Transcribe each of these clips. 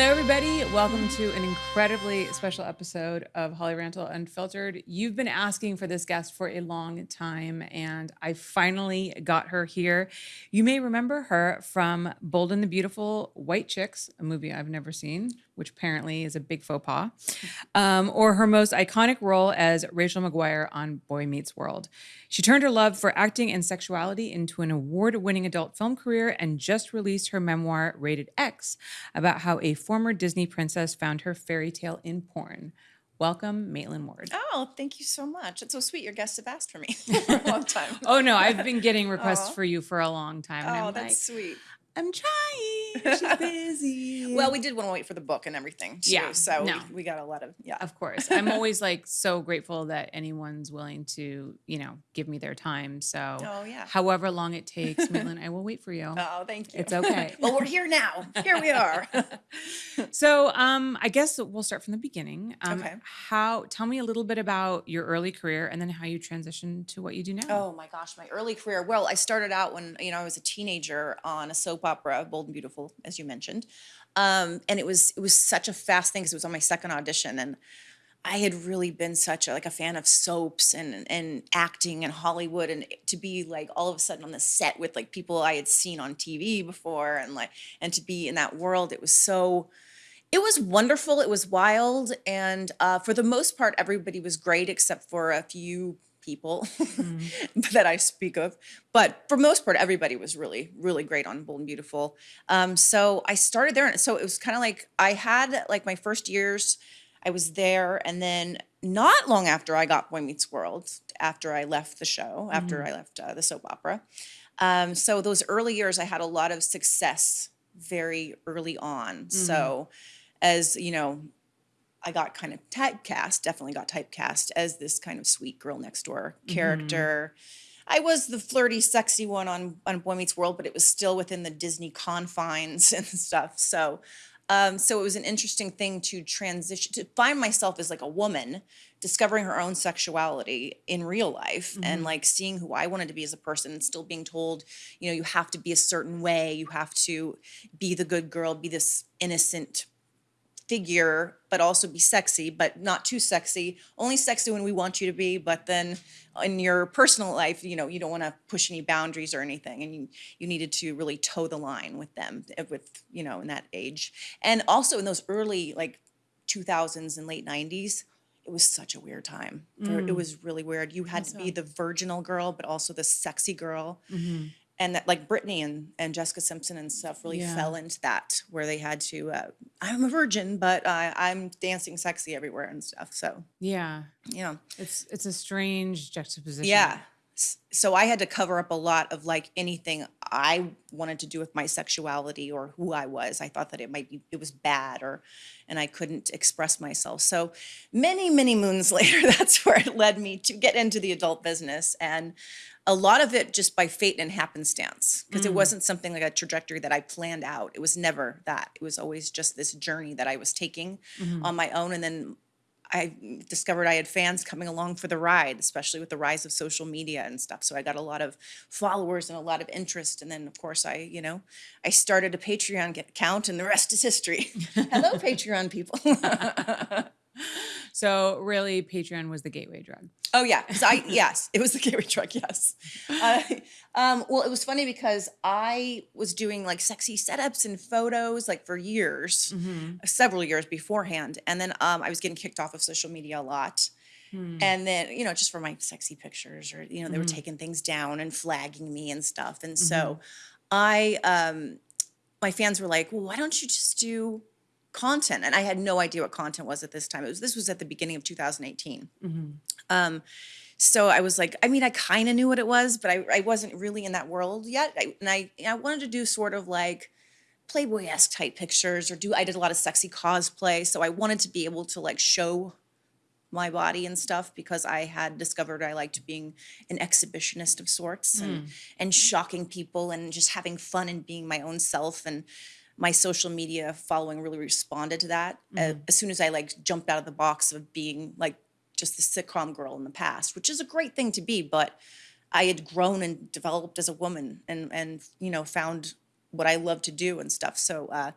Hello, everybody. Welcome to an incredibly special episode of Holly Randall Unfiltered. You've been asking for this guest for a long time, and I finally got her here. You may remember her from Bold and the Beautiful White Chicks, a movie I've never seen, which apparently is a big faux pas, um, or her most iconic role as Rachel McGuire on Boy Meets World. She turned her love for acting and sexuality into an award winning adult film career and just released her memoir, Rated X, about how a former Disney princess found her fairy tale in porn. Welcome, Maitland Ward. Oh, thank you so much. It's so sweet. Your guests have asked for me for a long time. Oh no, I've been getting requests Aw. for you for a long time. And oh, I'm that's like, sweet. I'm trying. She's busy. Well, we did want to wait for the book and everything too. Yeah, So no. we, we got a lot of yeah. of course. I'm always like so grateful that anyone's willing to, you know, give me their time. So Oh yeah. however long it takes, Maitland, I will wait for you. Oh, thank you. It's okay. well, we're here now. Here we are. So um I guess we'll start from the beginning. Um Okay. how tell me a little bit about your early career and then how you transitioned to what you do now. Oh my gosh, my early career. Well, I started out when you know I was a teenager on a soap opera, Bold and Beautiful, as you mentioned, um, and it was it was such a fast thing because it was on my second audition, and I had really been such a, like a fan of soaps and and acting and Hollywood, and to be like all of a sudden on the set with like people I had seen on TV before, and like and to be in that world, it was so it was wonderful. It was wild, and uh, for the most part, everybody was great except for a few people that I speak of. But for most part, everybody was really, really great on Bold and Beautiful. Um, so I started there, and so it was kind of like I had like my first years. I was there, and then not long after I got Boy Meets World, after I left the show, after I left uh, the soap opera. Um, so those early years, I had a lot of success very early on. So as you know, I got kind of typecast, definitely got typecast as this kind of sweet girl next door character. I was the flirty, sexy one on on Boy Meets World, but it was still within the Disney confines and stuff. So, um, so it was an interesting thing to transition to find myself as like a woman, discovering her own sexuality in real life, and like seeing who I wanted to be as a person, and still being told, you know, you have to be a certain way, you have to be the good girl, be this innocent figure, but also be sexy, but not too sexy. Only sexy when we want you to be, but then in your personal life, you know, you don't want to push any boundaries or anything, and you you needed to really toe the line with them, eh, with you know, in that age, and also in those early like 2000s and late 90s. It was such a weird time. For- It was really weird. You had to be the virginal girl, but also the sexy girl and that like Britney and, and Jessica Simpson and stuff really Yeah. fell into that where they had to uh, I'm a virgin but uh, I'm dancing sexy everywhere and stuff so Yeah. you know It's it's a strange juxtaposition. yeah so I had to cover up a lot of like anything I wanted to do with my sexuality or who I was I thought that it might be it was bad or and I couldn't express myself so many many moons later that's where it led me to get into the adult business and a lot of it just by fate and happenstance because it mm. wasn't something like a trajectory that I planned out. It was never that. It was always just this journey that I was taking mm-hmm. on my own. And then I discovered I had fans coming along for the ride, especially with the rise of social media and stuff. So I got a lot of followers and a lot of interest. And then, of course, I, you know, I started a Patreon account, and the rest is history. Hello, Patreon people. So really Patreon was the gateway drug. Oh yeah, 'cause I yes, it was the gateway drug. Yes. Uh, um, well, it was funny because I was doing like sexy setups and photos like for years, several years beforehand, and then um, I was getting kicked off of social media a lot. And then, you know, just for my sexy pictures, or you know, they were taking things down and flagging me and stuff. And so, I, um, my fans were like, "Well, why don't you just do content?" And I had no idea what content was at this time. It was this was at the beginning of 2018. Um, so I was like, I mean, I kind of knew what it was, but I, I wasn't really in that world yet. I, and I, I wanted to do sort of like Playboy-esque type pictures or do, I did a lot of sexy cosplay. So I wanted to be able to like show my body and stuff because I had discovered I liked being an exhibitionist of sorts and, and shocking people and just having fun and being my own self. And my social media following really responded to that uh, as soon as I like jumped out of the box of being like just the sitcom girl in the past, which is a great thing to be, but I had grown and developed as a woman and and you know found what I love to do and stuff. So uh,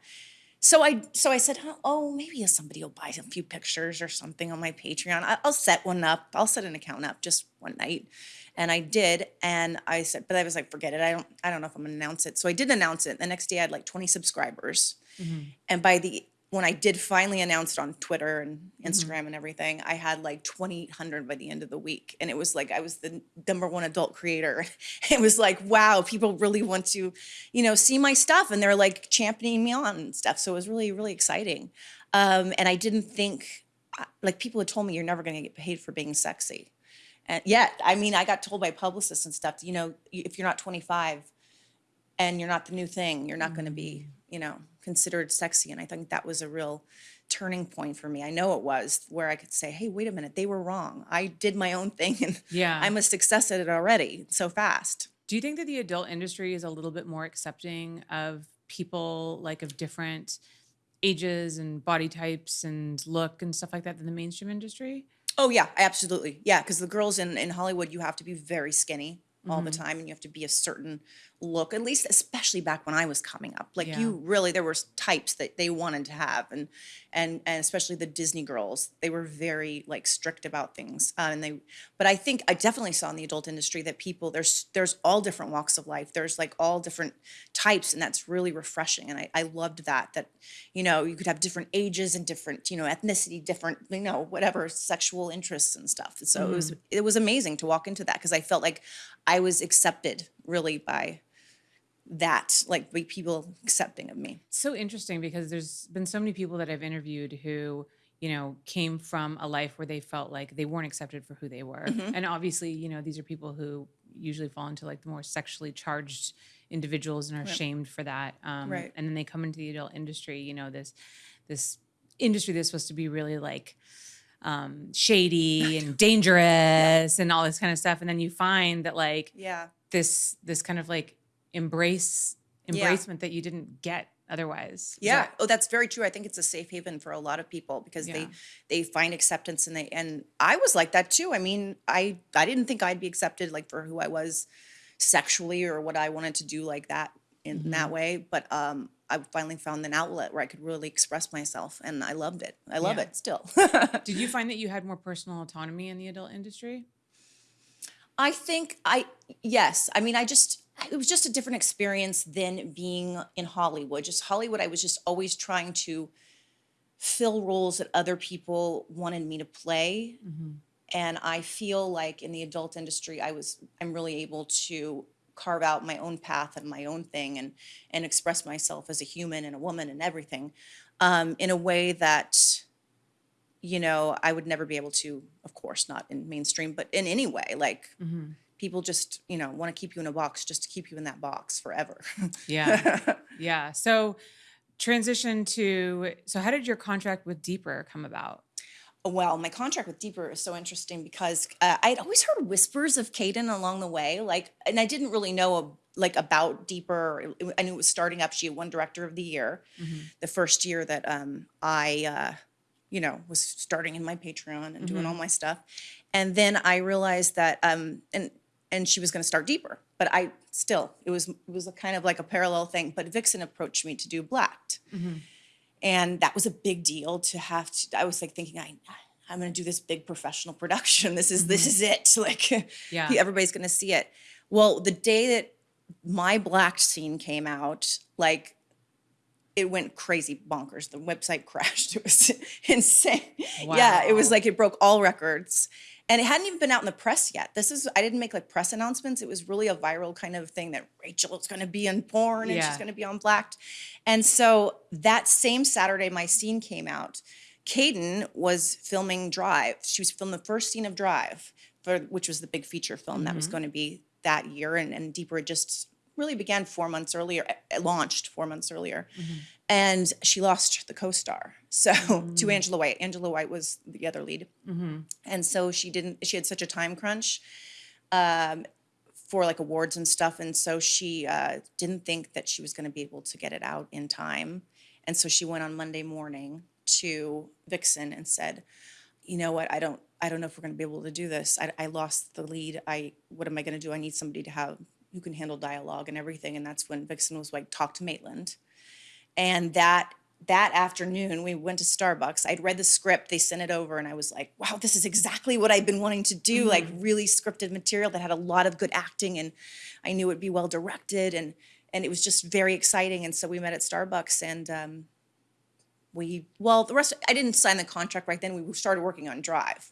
so I so I said, oh, oh, maybe somebody will buy a few pictures or something on my Patreon. I, I'll set one up. I'll set an account up just one night, and I did. And I said, but I was like, forget it. I don't I don't know if I'm gonna announce it. So I did announce it. The next day I had like 20 subscribers, mm-hmm. and by the when I did finally announce it on Twitter and Instagram and everything, I had like 2,800 by the end of the week. And it was like I was the number one adult creator. It was like, wow, people really want to, you know, see my stuff and they're like championing me on and stuff. So it was really, really exciting. Um, and I didn't think, like, people had told me you're never going to get paid for being sexy. And yet, I mean, I got told by publicists and stuff, you know, if you're not 25, and you're not the new thing, you're not going to be, you know, considered sexy. And I think that was a real turning point for me. I know it was where I could say, hey, wait a minute, they were wrong. I did my own thing and Yeah. I'm a success at it already so fast. Do you think that the adult industry is a little bit more accepting of people like of different ages and body types and look and stuff like that than the mainstream industry? Oh yeah, absolutely. Yeah, because the girls in, in Hollywood, you have to be very skinny all the mm-hmm. time and you have to be a certain look, at least especially back when I was coming up. Like Yeah. you really there were types that they wanted to have and and and especially the Disney girls, they were very like strict about things. Uh, and they but I think I definitely saw in the adult industry that people there's there's all different walks of life. There's like all different types and that's really refreshing. And I, I loved that that, you know, you could have different ages and different, you know, ethnicity, different, you know, whatever sexual interests and stuff. So it was it was amazing to walk into that because I felt like I was accepted really by that, like people accepting of me. so interesting because there's been so many people that I've interviewed who, you know, came from a life where they felt like they weren't accepted for who they were. Mm-hmm. And obviously, you know, these are people who usually fall into like the more sexually charged individuals and are shamed for that. Um, Right. And then they come into the adult industry, you know, this this industry that's supposed to be really like um, shady and dangerous and all this kind of stuff. And then you find that like Yeah. this this kind of like embrace Yeah. embracement that you didn't get otherwise. Yeah. that- Oh, that's very true. I think it's a safe haven for a lot of people because Yeah. they they find acceptance and they and I was like that too. I mean, I I didn't think I'd be accepted like for who I was sexually or what I wanted to do like that in that Mm-hmm. way, but um I finally found an outlet where I could really express myself and I loved it. I love Yeah. it still. Did you find that you had more personal autonomy in the adult industry? I think I yes. I mean, I just it was just a different experience than being in Hollywood. Just Hollywood, I was just always trying to fill roles that other people wanted me to play. And I feel like in the adult industry, I was I'm really able to carve out my own path and my own thing and and express myself as a human and a woman and everything um, in a way that you know I would never be able to, of course, not in mainstream, but in any way. Like people just you know want to keep you in a box just to keep you in that box forever. Yeah. yeah. So transition to so how did your contract with Deeper come about? well, my contract with Deeper is so interesting because uh, I'd always heard whispers of Kayden along the way, like, and I didn't really know uh, like about Deeper. I knew it was starting up. She had won Director of the Year, the first year that um, I, uh, you know, was starting in my Patreon and doing all my stuff, and then I realized that, um, and and she was going to start Deeper, but I still it was it was a kind of like a parallel thing. But Vixen approached me to do Blacked. Mm-hmm. And that was a big deal to have to i was like thinking i i'm going to do this big professional production. This is this mm-hmm. is it. Like Yeah. everybody's going to see it. Well the day that my black scene came out like it went crazy bonkers. The website crashed. It was insane. Yeah it was like it broke all records and it hadn't even been out in the press yet this is i didn't make like press announcements it was really a viral kind of thing that rachel is going to be in porn and Yeah. she's going to be on blacked and so that same saturday my scene came out Kayden was filming Drive. She was filming the first scene of Drive, for, which was the big feature film that was going to be that year. And, and Deeper had just really began four months earlier, eh, launched four months earlier. And she lost the co So to Angela White. Angela White was the other lead. And so she didn't, she had such a time crunch um, for like awards and stuff. And so she uh, didn't think that she was going to be able to get it out in time. And so she went on Monday morning to Vixen and said, you know what, I don't, I don't know if we're going to be able to do this. I, I lost the lead. I, what am I going to do? I need somebody to have who can handle dialogue and everything. And that's when Vixen was like, talk to Maitland. And that that afternoon we went to Starbucks. I'd read the script, they sent it over, and I was like, wow, this is exactly what I've been wanting to do. Like really scripted material that had a lot of good acting and I knew it'd be well directed and and it was just very exciting. And so we met at Starbucks and um we well the rest I didn't sign the contract right then. We started working on Drive.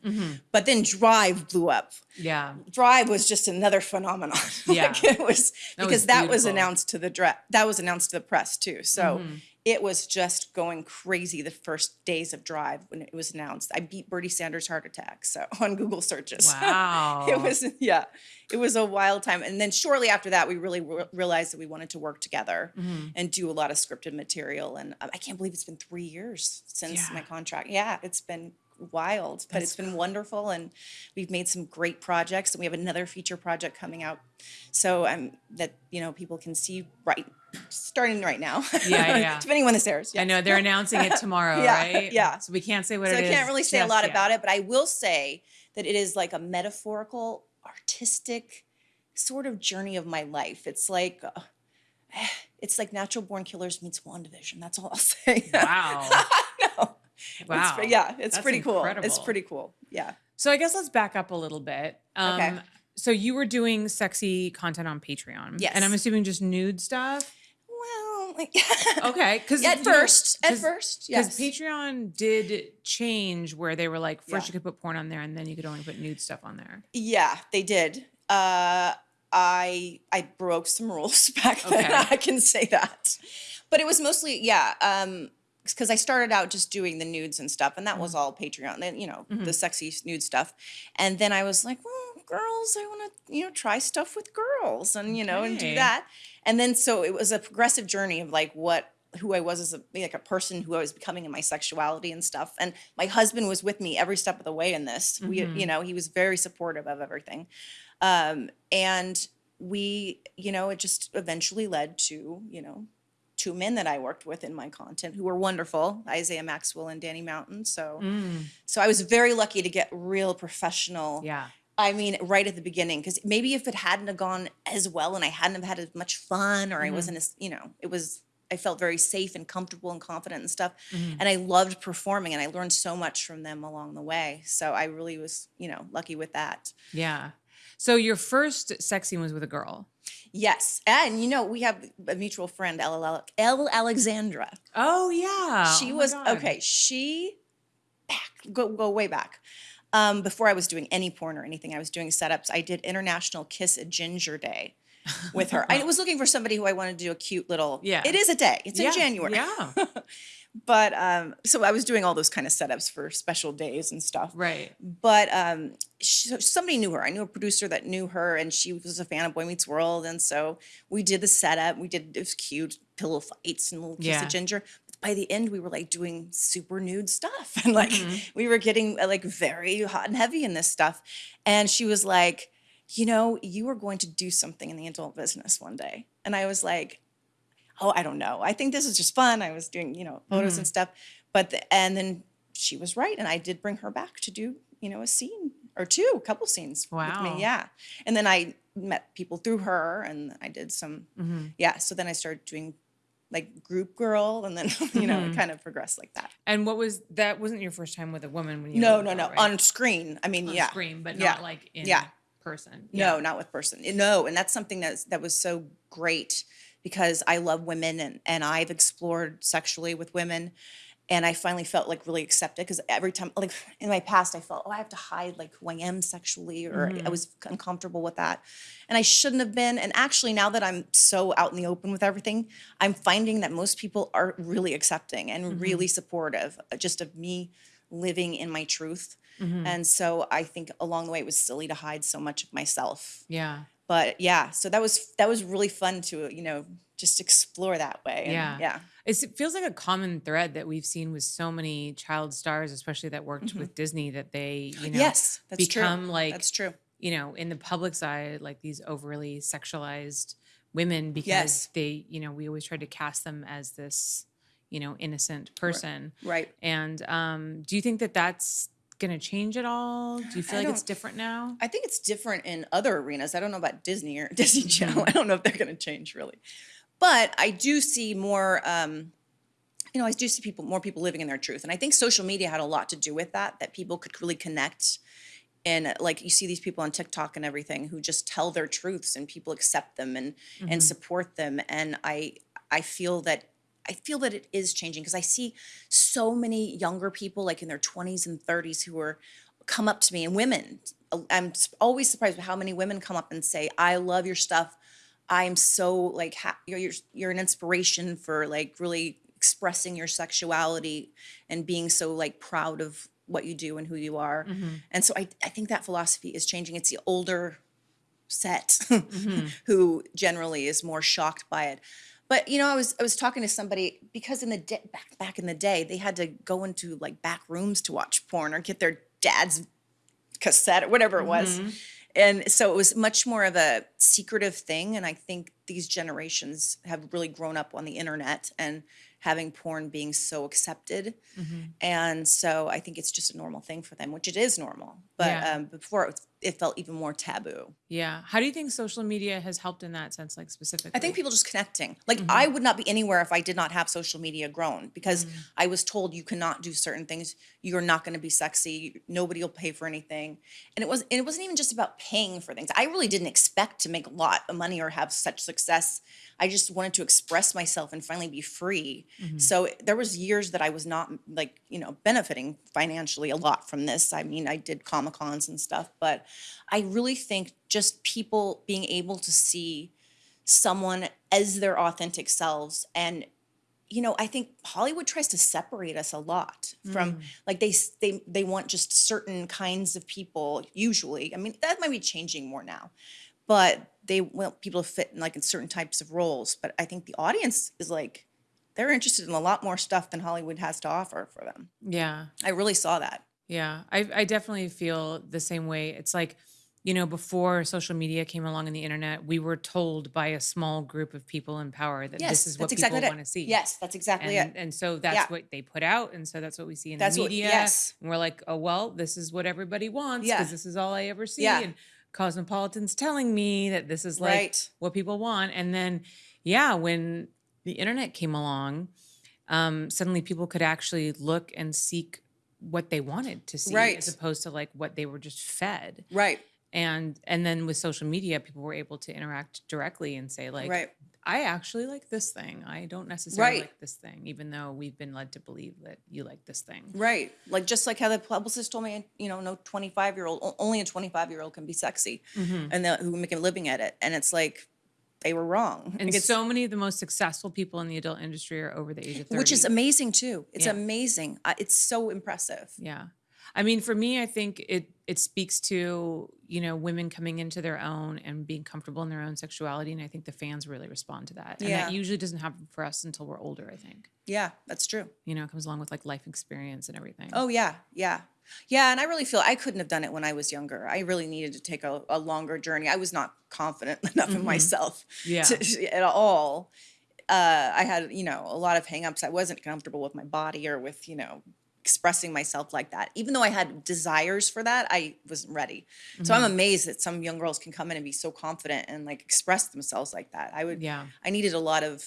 But then Drive blew up. Yeah. Drive was just another phenomenon. Yeah. like it was That was because that was announced to the that was announced to the press too. So Mm-hmm. It was just going crazy the first days of Drive when it was announced. I beat Bernie Sanders' heart attack so on Google searches. Wow. it was yeah, it was a wild time. And then shortly after that, we really re- realized that we wanted to work together Mm-hmm. and do a lot of scripted material. And um, I can't believe it's been three years since Yeah. my contract. Yeah, it's been wild, but it's been wonderful, and we've made some great projects. And we have another feature project coming out, so um, that you know people can see right starting right now. Yeah, yeah. Depending when this airs. I know they're announcing it tomorrow, Yeah, right? yeah. So we can't say what it is. So I can't really say a lot yet. about it, but I will say that it is like a metaphorical, artistic sort of journey of my life. It's like uh, it's like Natural Born Killers meets WandaVision. That's all I'll say. Wow. no. Wow. It's, yeah, it's That's pretty cool. It's pretty cool. Yeah. So I guess let's back up a little bit. Um, Okay. So you were doing sexy content on Patreon. Yes. And I'm assuming just nude stuff. Like, Okay. Because at first, at first, yes, Because. Patreon did change where they were like, first Yeah. you could put porn on there and then you could only put nude stuff on there. Yeah, they did. Uh, I I broke some rules back then. Okay. I can say that, but it was mostly yeah. Um, because I started out just doing the nudes and stuff, and that Mm-hmm. was all Patreon. Then you know the sexy nude stuff, and then I was like, well, girls, I want to you know try stuff with girls, and you know and do that, and then so it was a progressive journey of like what who I was as a like a person who I was becoming in my sexuality and stuff. And my husband was with me every step of the way in this. Mm-hmm. you know, he was very supportive of everything. Um and we, you know, it just eventually led to, you know, two men that I worked with in my content who were wonderful, Isaiah Maxwell and Danny Mountain. So Mm, so I was very lucky to get real professional yeah. I mean, right at the beginning, because maybe if it hadn't have gone as well and I hadn't have had as much fun or I mm-hmm. wasn't as, you know, it was, I felt very safe and comfortable and confident and stuff. Mm-hmm. And I loved performing and I learned so much from them along the way. So I really was, you know, lucky with that. Yeah. So your first sex scene was with a girl. Yes. And, you know, we have a mutual friend, Elle, Ale- Elle Alexandra. Oh yeah. she Oh was, okay, she, back, go, go way back. Um, before I was doing any porn or anything, I was doing setups. I did International Kiss a Ginger Day with her. I was looking for somebody who I wanted to do a cute little. Yeah. It is a day. It's Yeah, in January. Yeah. But um, so I was doing all those kind of setups for special days and stuff. Right. But um, she, somebody knew her. I knew a producer that knew her, and she was a fan of Boy Meets World. And so we did the setup. We did it was cute pillow fights and little kiss Yeah. of ginger. By the end, we were like doing super nude stuff, and like Mm-hmm. we were getting uh, like very hot and heavy in this stuff. And she was like, you know, you are going to do something in the adult business one day. And I was like, oh, I don't know. I think this is just fun. I was doing, you know, photos Mm-hmm. and stuff. But the, and then she was right, and I did bring her back to do, you know, a scene or two, a couple scenes with Wow. me. Yeah. And then I met people through her, and I did some, Mm-hmm. yeah. So then I started doing like group girl, and then you know Mm-hmm. it kind of progressed like that. And what was that? Wasn't your first time with a woman when you? No, were no, no, right? on screen. I mean, on yeah, screen, but Yeah. not like in Yeah. person. No, not with person. No, and that's something that's that was so great because I love women and and I've explored sexually with women and I finally felt like really accepted because every time like in my past I felt oh I have to hide like who I am sexually or I mm-hmm. was uncomfortable with that and I shouldn't have been and actually now that I'm so out in the open with everything I'm finding that most people are really accepting and really mm-hmm. supportive uh, just of me living in my truth mm-hmm. and so I think along the way it was silly to hide so much of myself. Yeah. but yeah so that was that was really fun to you know just explore that way and Yeah. yeah It's, it feels like a common thread that we've seen with so many child stars, especially that worked with Disney, that they, you know, Mm-hmm. yes that's become true like, that's true you know, in the public side, like these overly sexualized women because Yes. they, you know, we always try to cast them as this, you know, innocent person. right And um, do you think that that's going to change at all? Do you feel I like it's different now? i think it's different in other arenas i don't know about disney or disney Mm-hmm. channel i don't know if they're going to change really but i do see more um you know, I do see people, more people living in their truth. And I think social media had a lot to do with that, that people could really connect. And uh, like you see these people on TikTok and everything who just tell their truths and people accept them and and support them. And I I feel that I feel that it is changing because I see so many younger people like in their 20s and 30s who are come up to me and women. I'm always surprised with how many women come up and say, "I love your stuff. I'm so like ha- you're, you're you're an inspiration for like really expressing your sexuality and being so like proud of what you do and who you are." Mm-hmm. And so I I think that philosophy is changing. It's the older set mm-hmm. who generally is more shocked by it. But you know, I was I was talking to somebody because in the back back in the day, they had to go into like back rooms to watch porn or get their dad's cassette or whatever it was. Mm-hmm. And so it was much more of a secretive thing. And I think these generations have really grown up on the internet and having porn being so accepted. And so I think it's just a normal thing for them, which it is normal. But Yeah. um, before it, was, it felt even more taboo. Yeah. How do you think social media has helped in that sense, like specifically? I think people just connecting. Like mm-hmm. I would not be anywhere if I did not have social media grown because mm. I was told you cannot do certain things. You're not going to be sexy. Nobody will pay for anything. And it was and it wasn't even just about paying for things. I really didn't expect to make a lot of money or have such success. I just wanted to express myself and finally be free. Mm-hmm. So there was years that I was not like, you know, benefiting financially a lot from this. I mean, I did Comic-Cons and stuff, but I really think just people being able to see someone as their authentic selves and you know i think hollywood tries to separate us a lot from mm. like they they they want just certain kinds of people usually i mean that might be changing more now but they want people to fit in like in certain types of roles but i think the audience is like they're interested in a lot more stuff than hollywood has to offer for them Yeah. i really saw that Yeah, I, I definitely feel the same way. It's like, you know, before social media came along and the internet, we were told by a small group of people in power that yes this is what exactly people want to see. yes that's exactly And, it and so that's Yeah. what they put out. And so that's what we see in That's the what- media. yes. And we're like, oh, well, this is what everybody wants Yeah. because this is all I ever see. Yeah. And Cosmopolitan's telling me that this is like Right. what people want. And then, yeah, when the internet came along, um, suddenly people could actually look and seek what they wanted to see Right. as opposed to like what they were just fed right and and then with social media people were able to interact directly and say like Right. I actually like this thing i don't necessarily Right. like this thing even though we've been led to believe that you like this thing Right. Like just like how the publicist told me, you know, no 25 year old, only a 25 year old can be sexy Mm-hmm. and that who make a living at it. And it's like, they were wrong. and Like, so many of the most successful people in the adult industry are over the age of 30 which is amazing too. It's Yeah. amazing. It's so impressive. yeah i mean for me i think it it speaks to you know women coming into their own and being comfortable in their own sexuality and i think the fans really respond to that and Yeah. that usually doesn't happen for us until we're older i think Yeah, that's true. you know it comes along with like life experience and everything Oh yeah, yeah. Yeah, and I really feel I couldn't have done it when I was younger. I really needed to take a, a longer journey. I was not confident enough in myself Mm-hmm. Yeah. to, at all. Uh, I had, you know, a lot of hangups. I wasn't comfortable with my body or with, you know, expressing myself like that. Even though I had desires for that, I wasn't ready. So Mm-hmm. I'm amazed that some young girls can come in and be so confident and like express themselves like that. I would, Yeah. I needed a lot of,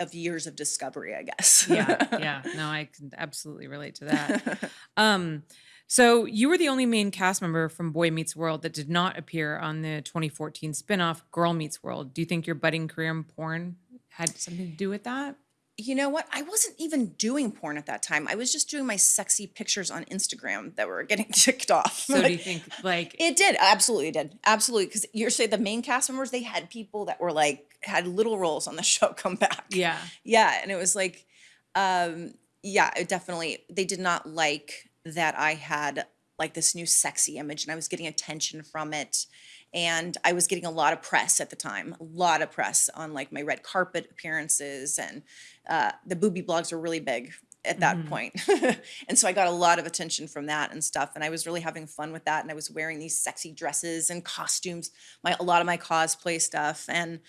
of years of discovery, I guess. yeah yeah no i can absolutely relate to that um so you were the only main cast member from boy meets world that did not appear on the 2014 spin-off girl meets world do you think your budding career in porn had something to do with that You know what? I wasn't even doing porn at that time. I was just doing my sexy pictures on Instagram that were getting ticked off. so do you think like it did absolutely did absolutely because you're saying the main cast members they had people that were like had little roles on the show come back. yeah yeah, and it was like, um, yeah, it definitely they did not like that I had like this new sexy image and I was getting attention from it. And I was getting a lot of press at the time, a lot of press on like my red carpet appearances, and uh, the booby blogs were really big at that point. and so I got a lot of attention from that and stuff. And I was really having fun with that. And I was wearing these sexy dresses and costumes, my a lot of my cosplay stuff. And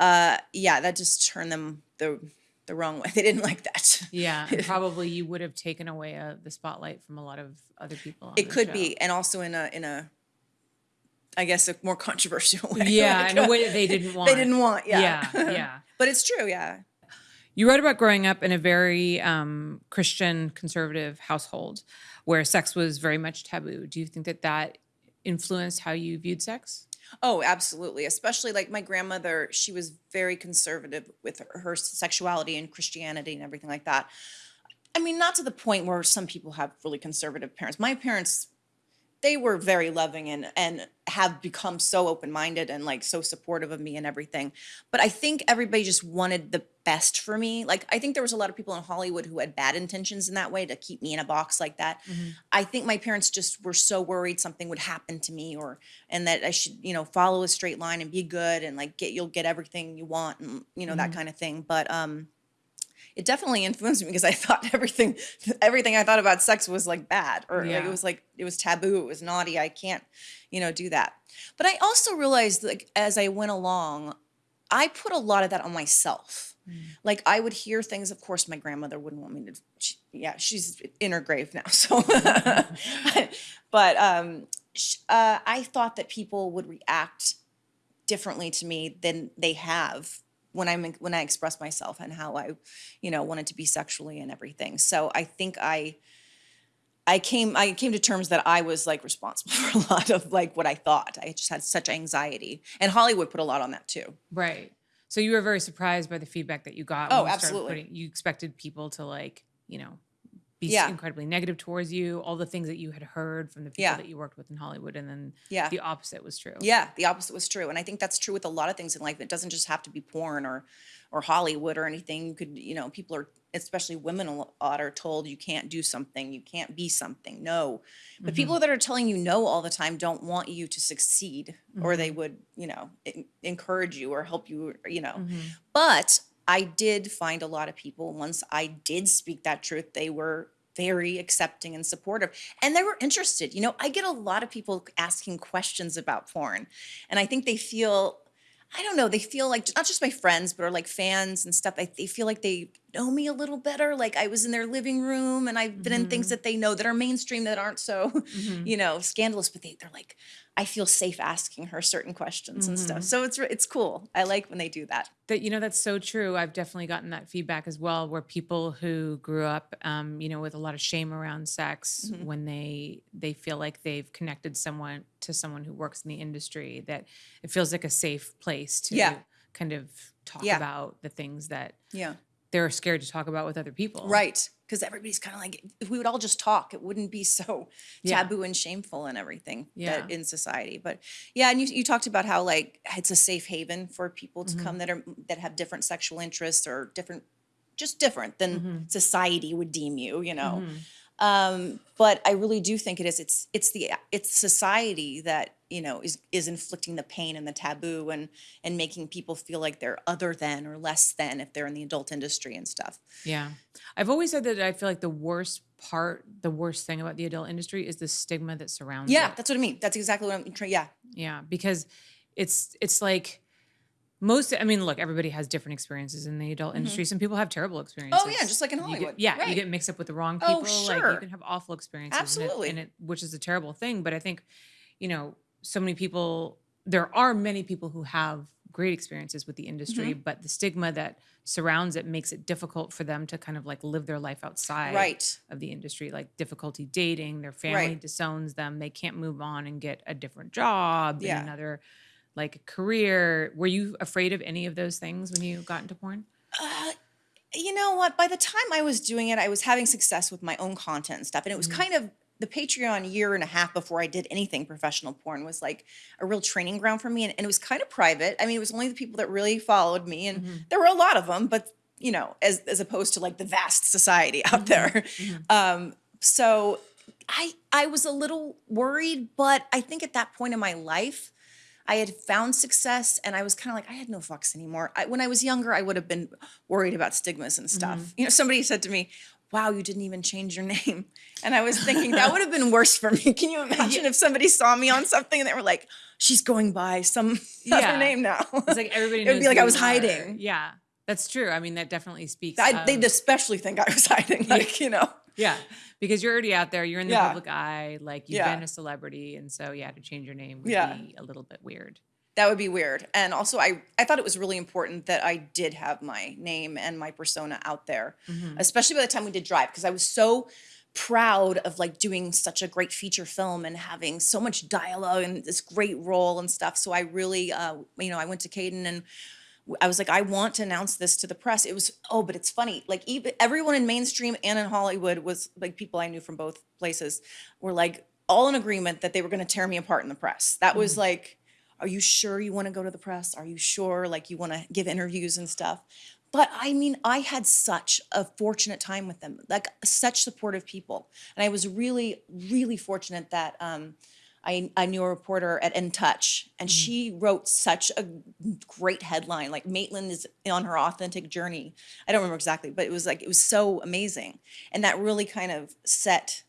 uh, yeah, that just turned them the the wrong way. They didn't like that. yeah probably you would have taken away uh, the spotlight from a lot of other people on It could show. be, and also in a in a, I guess a more controversial way. yeah like, in a way that they didn't want they didn't want. Yeah, yeah yeah but it's true. Yeah, You wrote about growing up in a very um, Christian conservative household where sex was very much taboo. Do you think that that influenced how you viewed sex? Oh, absolutely. Especially like my grandmother, she was very conservative with her, her sexuality and Christianity and everything like that. I mean, not to the point where some people have really conservative parents. My parents, they were very loving and and have become so open-minded and like so supportive of me and everything. But I think everybody just wanted the best for me. Like I think there was a lot of people in Hollywood who had bad intentions in that way to keep me in a box like that. I think my parents just were so worried something would happen to me or and that I should, you know, follow a straight line and be good and like get you'll get everything you want and you know that kind of thing. But um it definitely influenced me because I thought everything everything I thought about sex was like bad or like it was like it was taboo, it was naughty. I can't, you know, do that. But I also realized like as I went along, I put a lot of that on myself. Like I would hear things. Of course, my grandmother wouldn't want me to. She, yeah, she's in her grave now. So, but um, uh, I thought that people would react differently to me than they have when I'm when I express myself and how I, you know, wanted to be sexually and everything. So I think I. I came I came to terms that I was like responsible for a lot of like what I thought. I just had such anxiety. And Hollywood put a lot on that too. Right. So you were very surprised by the feedback that you got. Oh, when you started absolutely. putting- you expected people to like, you know, be Yeah. incredibly negative towards you. All the things that you had heard from the people Yeah. that you worked with in Hollywood, and then Yeah. the opposite was true. Yeah, the opposite was true, and I think that's true with a lot of things in life. It doesn't just have to be porn or or Hollywood or anything. You could, you know, people are, especially women, a lot are told you can't do something, you can't be something. No, but mm-hmm. people that are telling you no all the time don't want you to succeed, or they mm-hmm. would, you know, encourage you or help you, you know. Mm-hmm. But I did find a lot of people once I did speak that truth, they were very accepting and supportive and they were interested. You know, I get a lot of people asking questions about porn and I think they feel I don't know, they feel like not just my friends, but are like fans and stuff. I, they feel like they know me a little better. Like I was in their living room and I've been in things that they know that are mainstream that aren't so, you know, scandalous, but they, they're like, I feel safe asking her certain questions and stuff. So it's it's cool. I like when they do that. That you know that's so true. I've definitely gotten that feedback as well, where people who grew up, um, you know, with a lot of shame around sex, Mm-hmm. when they they feel like they've connected someone to someone who works in the industry, that it feels like a safe place to Yeah. kind of talk Yeah. about the things that Yeah. They're scared to talk about with other people. Right. Because everybody's kind of like, if we would all just talk, it wouldn't be so Yeah. taboo and shameful and everything Yeah. that in society. But yeah, and you, you talked about how like it's a safe haven for people to come mm-hmm. that are that have different sexual interests or different, just different than mm-hmm. society would deem you, you know. Mm-hmm. Um, but I really do think it is. It's it's the it's society that you know is is inflicting the pain and the taboo and and making people feel like they're other than or less than if they're in the adult industry and stuff. Yeah. I've always said that I feel like the worst part, the worst thing about the adult industry is the stigma that surrounds Yeah, it. Yeah, that's what I mean. That's exactly what I'm trying. Yeah, Yeah, because it's it's like most I mean, look, everybody has different experiences in the adult mm-hmm. industry. Some people have terrible experiences. Oh, just like in You get- Hollywood. yeah, you get mixed up with the wrong Oh, people. Like sure. you can have awful experiences. and it- Absolutely. And it, which is a terrible thing. But I think, you know, so many people there are many people who have great experiences with the industry, Mm-hmm. but the stigma that surrounds it makes it difficult for them to kind of like live their life outside Right. of the industry, like difficulty dating, their family Right. disowns them, they can't move on and get a different job Yeah. another like career. Were you afraid of any of those things when you got into porn? You know what? By the time I was doing it, I was having success with my own content and stuff, and it was kind of the Patreon year and a half before I did anything professional porn was like a real training ground for me, and, and it was kind of private. I mean, it was only the people that really followed me, and mm-hmm. there were a lot of them, but you know, as as opposed to like the vast society out mm-hmm. there. Mm-hmm. Um, so I I was a little worried, but I think at that point in my life, I had found success and I was kind of like, I had no fucks anymore. I, when I was younger, I would have been worried about stigmas and stuff. You know, somebody said to me, Wow, you didn't even change your name. And I was thinking that would have been worse for me. Can you imagine if somebody saw me on something and they were like, She's going by some Yeah. other name now? It's like everybody It would be like I was you are. hiding. Yeah. That's true. I mean, that definitely speaks. I, they'd especially think I was hiding. Like, you know. yeah, because you're already out there. You're in the Yeah. public eye. Like you've Yeah. been a celebrity, and so yeah, to change your name would Yeah. be a little bit weird. That would be weird. And also, I I thought it was really important that I did have my name and my persona out there, especially by the time we did Drive, because I was so proud of like doing such a great feature film and having so much dialogue and this great role and stuff. So I really, uh, you know, I went to Kayden and I was like, I want to announce this to the press. It was, oh, but it's funny. Like even everyone in mainstream and in Hollywood was like people I knew from both places were like all in agreement that they were going to tear me apart in the press. That was like, are you sure you want to go to the press? Are you sure like you want to give interviews and stuff? But I mean, I had such a fortunate time with them, like such supportive people. And I was really, really fortunate that um, I, I knew a reporter at In Touch, and she wrote such a great headline. Like Maitland is on her authentic journey. I don't remember exactly, but it was like it was so amazing, and that really kind of set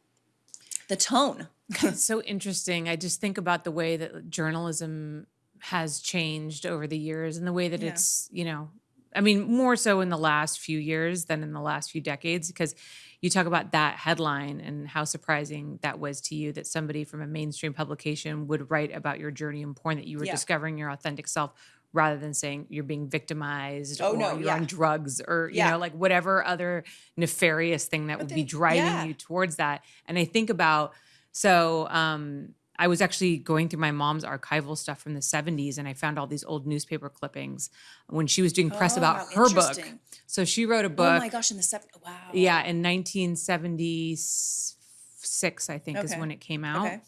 the tone. It's so interesting. I just think about the way that journalism has changed over the years and the way that Yeah. it's, you know, I mean, more so in the last few years than in the last few decades, because you talk about that headline and how surprising that was to you that somebody from a mainstream publication would write about your journey in porn, that you were Yeah. discovering your authentic self rather than saying you're being victimized Oh, or no, you're yeah. on drugs or, you Yeah. know, like whatever other nefarious thing that would be driving yeah. you towards that. And I think about, so um, I was actually going through my mom's archival stuff from the 70s and I found all these old newspaper clippings when she was doing press Oh, about her book. So she wrote a book. Oh my gosh! In the seven, wow. Yeah, in 1976, I think, is when it came out. Okay.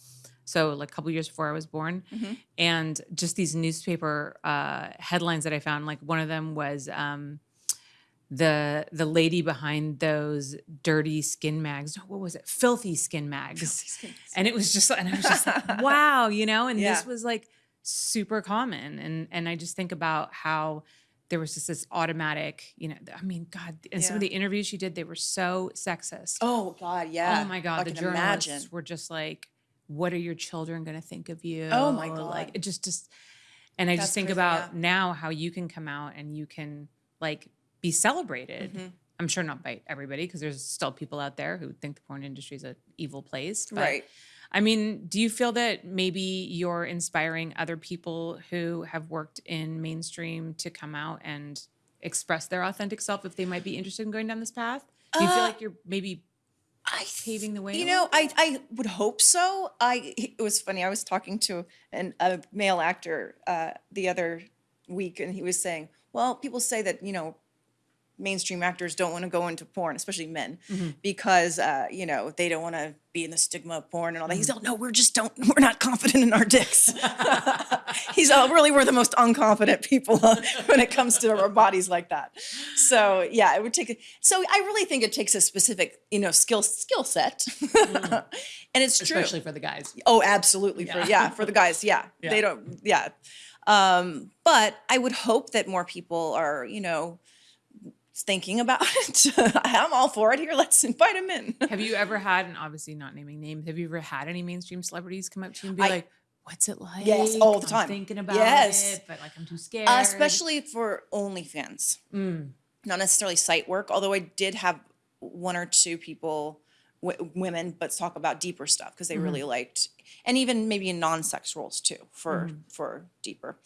So, like a couple years before I was born. Mhm. And just these newspaper uh, headlines that I found, like one of them was um, the the lady behind those dirty skin mags. What was it? Filthy skin mags. And it was just, and I was just like, wow, you know, and Yeah. this was like super common. And and I just think about how there was just this automatic, you know, I mean, God, and some of the interviews she did, they were so sexist. Oh God, yeah. Oh my God, I the journalists imagine. were just like, what are your children going to think of you? Oh my god Like it just, just, and I That's just think crazy, about yeah. now how you can come out and you can like be celebrated. Mhm. I'm sure not by everybody because there's still people out there who think the porn industry is an evil place. But Right. I mean, do you feel that maybe you're inspiring other people who have worked in mainstream to come out and express their authentic self if they might be interested in going down this path? Do you feel Uh, like you're maybe I paving the way? You know, I I would hope so. I it was funny. I was talking to an, a male actor uh, the other week, and he was saying, "Well, people say that you know." Mainstream actors don't want to go into porn, especially men, Mm-hmm. because uh, you know they don't want to be in the stigma of porn and all that. He's Mm-hmm. all, no, we're just don't, we're not confident in our dicks. He's all, really, we're the most unconfident people when it comes to our bodies like that. So yeah, it would take. A, so I really think it takes a specific, you know, skill skill set, and it's true. Mm. especially for the guys. Oh, absolutely. For Yeah. yeah, for the guys, yeah. Yeah. They don't yeah. Um, but I would hope that more people are, you know, thinking about it. I'm all for it here. Let's invite them in. Have you ever had, and obviously not naming names, have you ever had any mainstream celebrities come up to you and be I- like, "What's it like?" Yes, all the I'm time. thinking about Yes. it, but like I'm too scared. Uh, especially for OnlyFans. Mm. Not necessarily site work, although I did have one or two people, w- women, but talk about deeper stuff because they really liked, and even maybe in non-sex roles too for for deeper.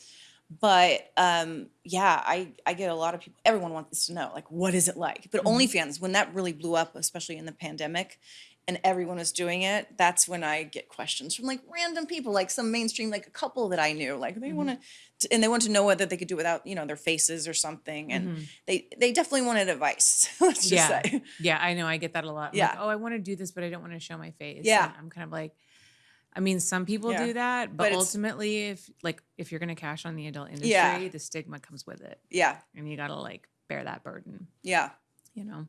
But um, yeah, I I get a lot of people. Everyone wants to know like what is it like. But mm-hmm. OnlyFans, when that really blew up, especially in the pandemic, and everyone was doing it, that's when I get questions from like random people, like some mainstream, like a couple that I knew, like they mm-hmm. want to, and they want to know whether they could do it without you know their faces or something, and mm-hmm. they they definitely wanted advice. Let's just yeah, say. yeah, I know. I get that a lot. I'm Yeah. Like, oh, I want to do this, but I don't want to show my face. Yeah. And I'm kind of like, I mean, some people Yeah. do that, but, But ultimately, if like if you're gonna cash on the adult industry, Yeah. the stigma comes with it, Yeah, and you gotta like bear that burden. yeah. you know.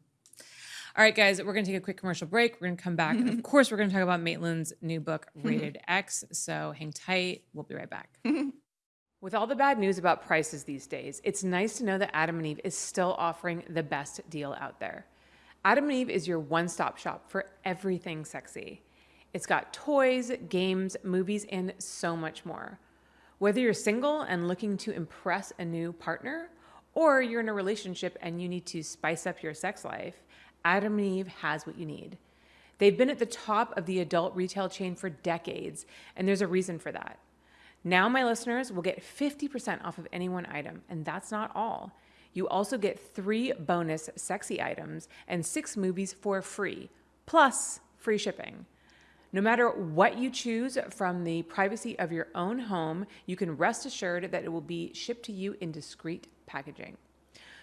All right, guys, we're going to take a quick commercial break. We're going to come back. and of course, we're going to talk about Maitland's new book, Rated X. So hang tight. We'll be right back. With all the bad news about prices these days, it's nice to know that Adam and Eve is still offering the best deal out there. Adam and Eve is your one stop shop for everything sexy. It's got toys, games, movies, and so much more. Whether you're single and looking to impress a new partner, or you're in a relationship and you need to spice up your sex life, Adam and Eve has what you need. They've been at the top of the adult retail chain for decades, and there's a reason for that. Now, my listeners will get 50% off of any one item, and that's not all. You also get three bonus sexy items and six movies for free, plus free shipping. No matter what you choose from the privacy of your own home, you can rest assured that it will be shipped to you in discreet packaging.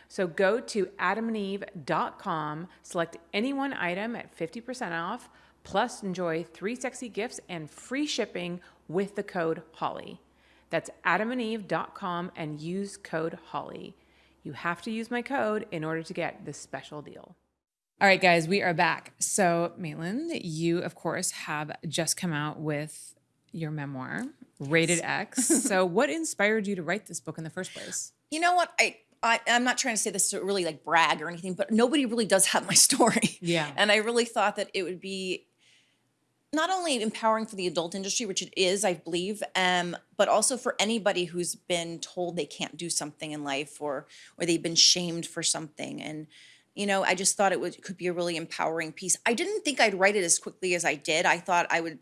So go to adamandeve.com, select any one item at 50% off, plus enjoy three sexy gifts and free shipping with the code HOLLY. That's adamandeve.com and use code HOLLY. You have to use my code in order to get this special deal. All right, guys, we are back. So, Maitland, you, of course, have just come out with your memoir, Rated X. so, what inspired you to write this book in the first place? You know what? I, I I'm not trying to say this to really like brag or anything, but nobody really does have my story. Yeah. And I really thought that it would be not only empowering for the adult industry, which it is, I believe, um, but also for anybody who's been told they can't do something in life or or they've been shamed for something. And you know, I just thought it would could be a really empowering piece. I didn't think I'd write it as quickly as I did. I thought I would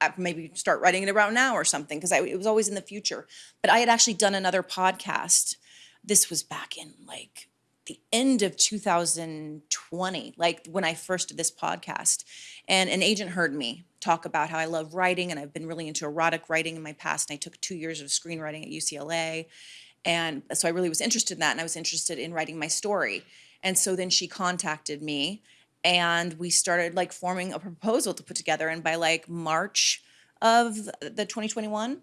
uh, maybe start writing it around now or something because it was always in the future. But I had actually done another podcast. This was back in like the end of 2020, like when I first did this podcast. And an agent heard me talk about how I love writing and I've been really into erotic writing in my past. And I took two years of screenwriting at UCLA. And so I really was interested in that. And I was interested in writing my story. And so then she contacted me and we started like forming a proposal to put together. And by like March of the 2021,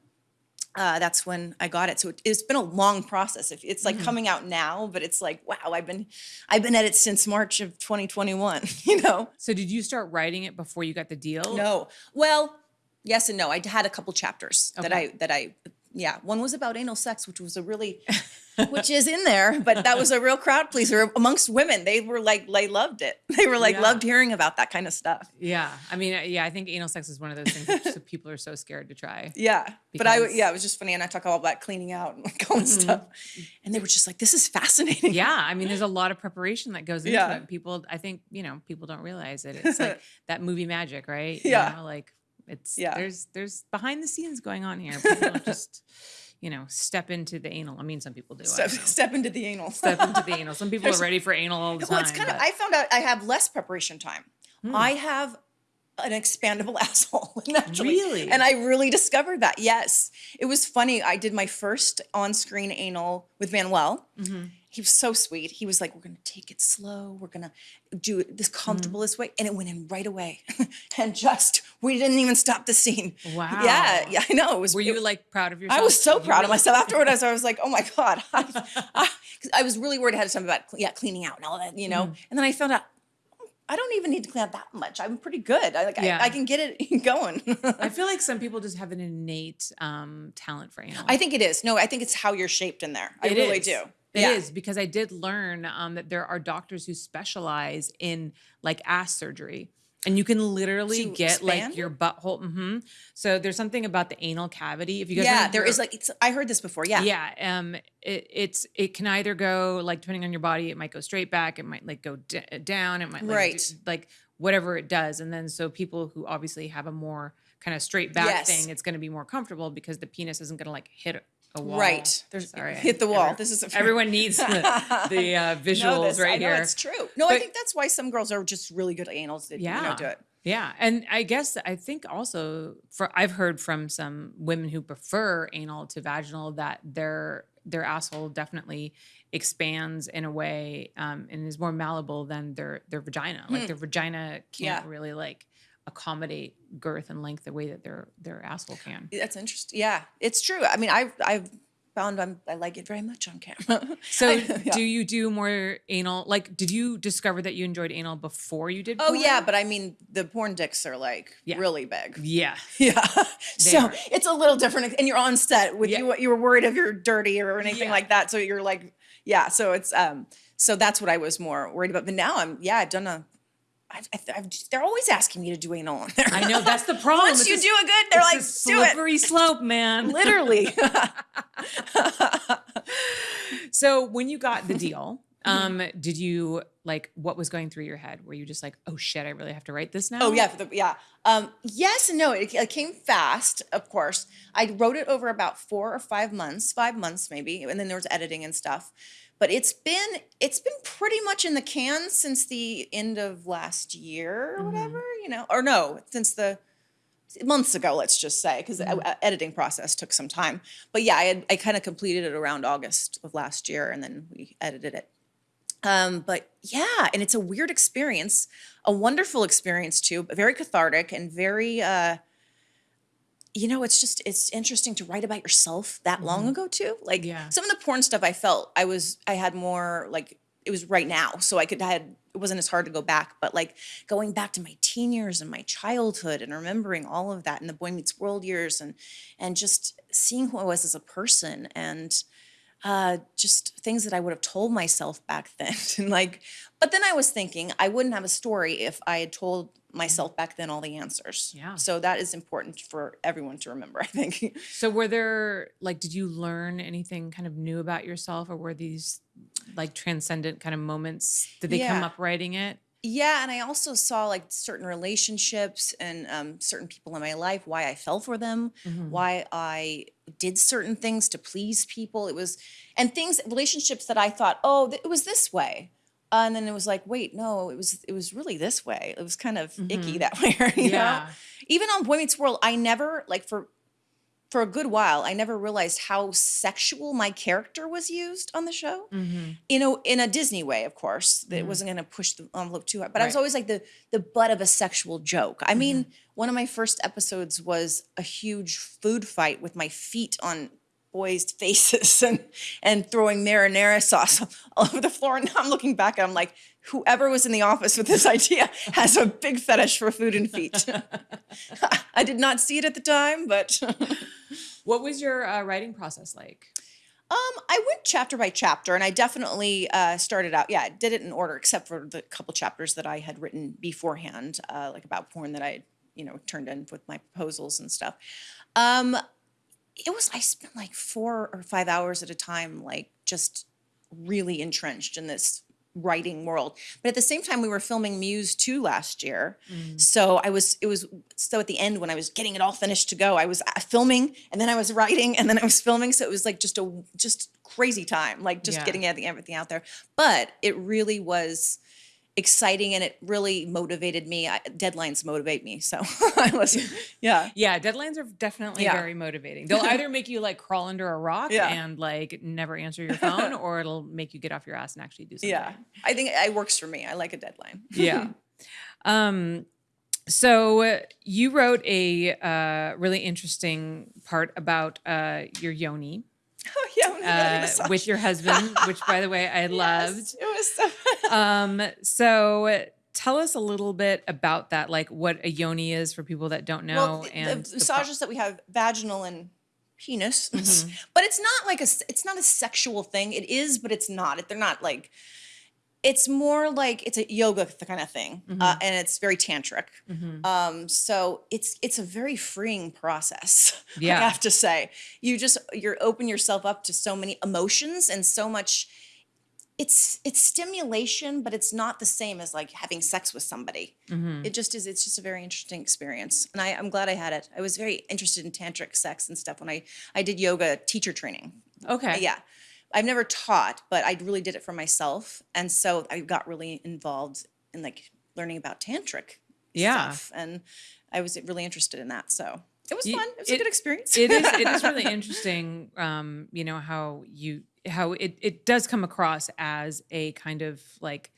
uh, that's when I got it. So it, it's been a long process. It's like coming out now, but it's like, wow, I've been, I've been at it since March of 2021, you know? So, did you start writing it before you got the deal? No. Well, yes and no. I had a couple chapters that I, that I, yeah. One was about anal sex, which was a really, which is in there, but that was a real crowd pleaser amongst women. They were like, they loved it. They were like, Yeah. loved hearing about that kind of stuff. Yeah. I mean, uh, yeah, I think anal sex is one of those things that people are so scared to try. Yeah. But I, yeah, it was just funny. And I talk all about cleaning out and like all this stuff. And they were just like, this is fascinating. Yeah. I mean, there's a lot of preparation that goes into Yeah. it. People, I think, you know, people don't realize it. It's like that movie magic, right? Yeah. You know, like it's, Yeah. there's, there's behind the scenes going on here. People don't just, you know, step into the anal. I mean, some people do. Step, step into the anal. Step into the anal. Some people are ready for anal all the time. Well, it's kind of, but- Hmm. I found out I have less preparation time. I have an expandable asshole, naturally. Really? And I really discovered that. Yes. It was funny. I did my first on screen anal with Manuel. Mm-hmm. He was so sweet. He was like, We're going to take it slow. We're going to do it this comfortable Mm-hmm. this way. And it went in right away. and just, we didn't even stop the scene. Wow. Yeah. Yeah. I know. It was Were you it- like proud of yourself? I was so You proud of myself afterward. I was like, "Oh my god!" I, I, I was really worried ahead of time about yeah cleaning out and all that, you know. Mm-hmm. And then I found out I don't even need to clean out that much. I'm pretty good. I like Yeah. I, I can get it going. I feel like some people just have an innate um, talent for anal. I think it is. No, I think it's how you're shaped in there. I It really is. do. It yeah. is because I did learn um, that there are doctors who specialize in like ass surgery. And you can literally To get expand? like your butthole. hmm So there's something about the anal cavity. If you guys Yeah, there is like it's. I heard this before. Yeah. yeah. Um, it, it's it can either go like depending on your body, it might go straight back, it might like go d- down, it might like, Right. do- like whatever it does. And then so people who obviously have a more kind of straight back Yes. thing, it's going to be more comfortable because the penis isn't going to like hit a wall. Right. There's Sorry, hit the wall. every- this is a, Everyone needs the, the uh, visuals this. right I here. It's true. No, I think that's why some girls are just really good at anals. That, Yeah. You know, do it. Yeah, and I guess I think also for I've heard from some women who prefer anal to vaginal that their their asshole definitely expands in a way um, and is more malleable than their their vagina. Like their vagina can't Yeah. really like accommodate girth and length the way that their their asshole can. That's interesting. Yeah, it's true. I mean, I've I've found I'm, I like it very much on camera. So yeah. do you do more anal? Like, did you discover that you enjoyed anal before you did? Oh porn? yeah, but I mean the porn dicks are like Yeah. really big. yeah. Yeah. so are. it's a little different and you're on set with Yeah. you you were worried if you're dirty or anything like that. So you're like yeah, so it's um so that's what I was more worried about. But now I'm yeah, I've done a I've, I've, I've they're always asking me to do anal on there. I know that's the problem. Once It's you a- do a good, they're like, do it. slippery slope, man. Literally. So when you got the deal, Um, did you like what was going through your head? Were you just like, oh shit, I really have to write this now? Oh yeah, for the, yeah. Um, yes and no. It, it came fast, of course. I wrote it over about four or five months, five months maybe, and then there was editing and stuff. But it's been it's been pretty much in the can since the end of last year or whatever, you know, or no, since the months ago, let's just say, because the editing process took some time. But yeah, I had, I kind of completed it around August of last year, and then we edited it. Um, but yeah, and it's a weird experience, a wonderful experience too, but very cathartic and very, uh, you know, it's just it's interesting to write about yourself that long ago too. Like Yeah. some of the porn stuff, I felt I was I had more like it was right now, so I could I had it wasn't as hard to go back, but like going back to my teen years and my childhood and remembering all of that and the Boy Meets World years and and just seeing who I was as a person and uh, just things that I would have told myself back then. and like, but then I was thinking I wouldn't have a story if I had told myself back then all the answers. Yeah. So that is important for everyone to remember, I think. So were there like did you learn anything kind of new about yourself or were these like transcendent kind of moments? Did they come up writing it? yeah. And I also saw like certain relationships and um, certain people in my life, why I fell for them, Mm-hmm. why I did certain things to please people. It was, and things, relationships that I thought, oh, it was this way. Uh, and then it was like, wait, no, it was it was really this way. It was kind of icky that way, you Mm-hmm. Yeah. know. Even on Boy Meets World, I never like for for a good while, I never realized how sexual my character was used on the show. Mm-hmm. You know, in a Disney way, of course. That it wasn't going to push the envelope too hard. But I was always like the the butt of a sexual joke. I mean, Mm-hmm. one of my first episodes was a huge food fight with my feet on boys' faces and and throwing marinara sauce all over the floor. And now I'm looking back and I'm like, whoever was in the office with this idea has a big fetish for food and feet. I did not see it at the time, but What was your uh, writing process like? Um, I went chapter by chapter, and I definitely uh, started out. Yeah, I did it in order, except for the couple chapters that I had written beforehand, uh, like about porn that I, you know, turned in with my proposals and stuff. Um, it was I spent like four or five hours at a time, like just really entrenched in this writing world. But at the same time, we were filming Muse 2 last year. So I was, it was, so at the end when I was getting it all finished to go, I was uh, filming and then I was writing and then I was filming. So it was like just a, just crazy time, like just Yeah. getting everything, everything out there. But it really was exciting and it really motivated me. I, deadlines motivate me. So I was, yeah. Yeah, deadlines are definitely Yeah. very motivating. They'll either make you like crawl under a rock Yeah. and like never answer your phone, or it'll make you get off your ass and actually do something. Yeah. I think it works for me. I like a deadline. yeah. Um, so you wrote a uh, really interesting part about uh, your yoni Oh, yeah. when I read it, uh, with your husband, which by the way I loved. It was so. Um, so tell us a little bit about that, like what a yoni is for people that don't know. well, the- and the massages that we have vaginal and penis, Mm-hmm. but it's not like a it's not a sexual thing. It is, but it's not. They're not like. It's more like it's a yoga kind of thing, Mm-hmm. uh, and it's very tantric. Um, so it's it's a very freeing process. Yeah. I have to say, you just you're open yourself up to so many emotions and so much. It's it's stimulation, but it's not the same as like having sex with somebody. Mm-hmm. It just is. It's just a very interesting experience, and I, I'm glad I had it. I was very interested in tantric sex and stuff when I I did yoga teacher training. okay. Yeah, I've never taught, but I really did it for myself, and so I got really involved in like learning about tantric Yeah. stuff, and I was really interested in that. So it was fun. It was it- a good experience. it is it is really interesting um you know how you how it it does come across as a kind of like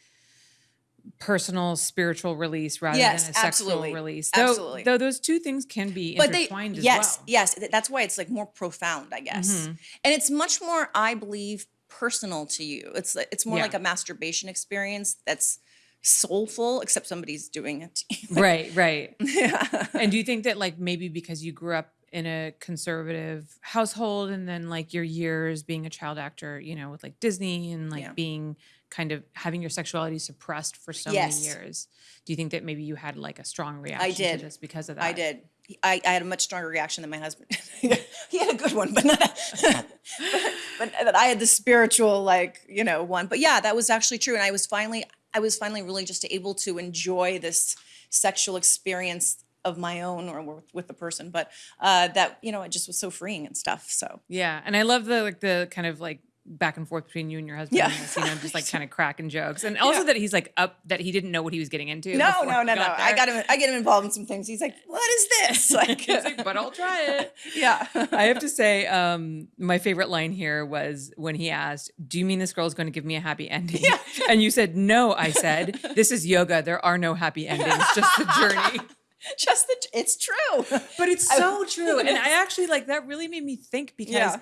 personal spiritual release rather Yes, than a sexual release. Though Absolutely. though those two things can be but they intertwined as yes well. yes th- that's why it's like more profound i guess. Mm-hmm. and it's much more i believe personal to you. It's it's more Yeah. like a masturbation experience that's soulful except somebody's doing it right right. Yeah. And do you think that like maybe because you grew up in a conservative household and then like your years being a child actor you know with like disney and like Yeah. being kind of having your sexuality suppressed for so Yes. many years do you think that maybe you had like a strong reaction I did. to this because of that i did I, I had a much stronger reaction than my husband. he had a good one, but not. but, but I had the spiritual, like you know, one. But yeah, that was actually true, and I was finally, I was finally really just able to enjoy this sexual experience of my own or with, with the person. But uh, that you know, it just was so freeing and stuff. So Yeah, and I love the like the kind of like back and forth between you and your husband. Yeah. this, you know, just like kind of cracking jokes, and also Yeah. that he's like up that he didn't know what he was getting into. no, no, no, no. I got him. I get him involved in some things. He's like, "What is this?" Like, like, but I'll try it. yeah. I have to say, um, my favorite line here was when he asked, "Do you mean this girl's going to give me a happy ending?" And you said, "No." I said, "This is yoga. There are no happy endings, just the journey." just the. It's true. But it's I- so true. And I actually like that really made me think because Yeah.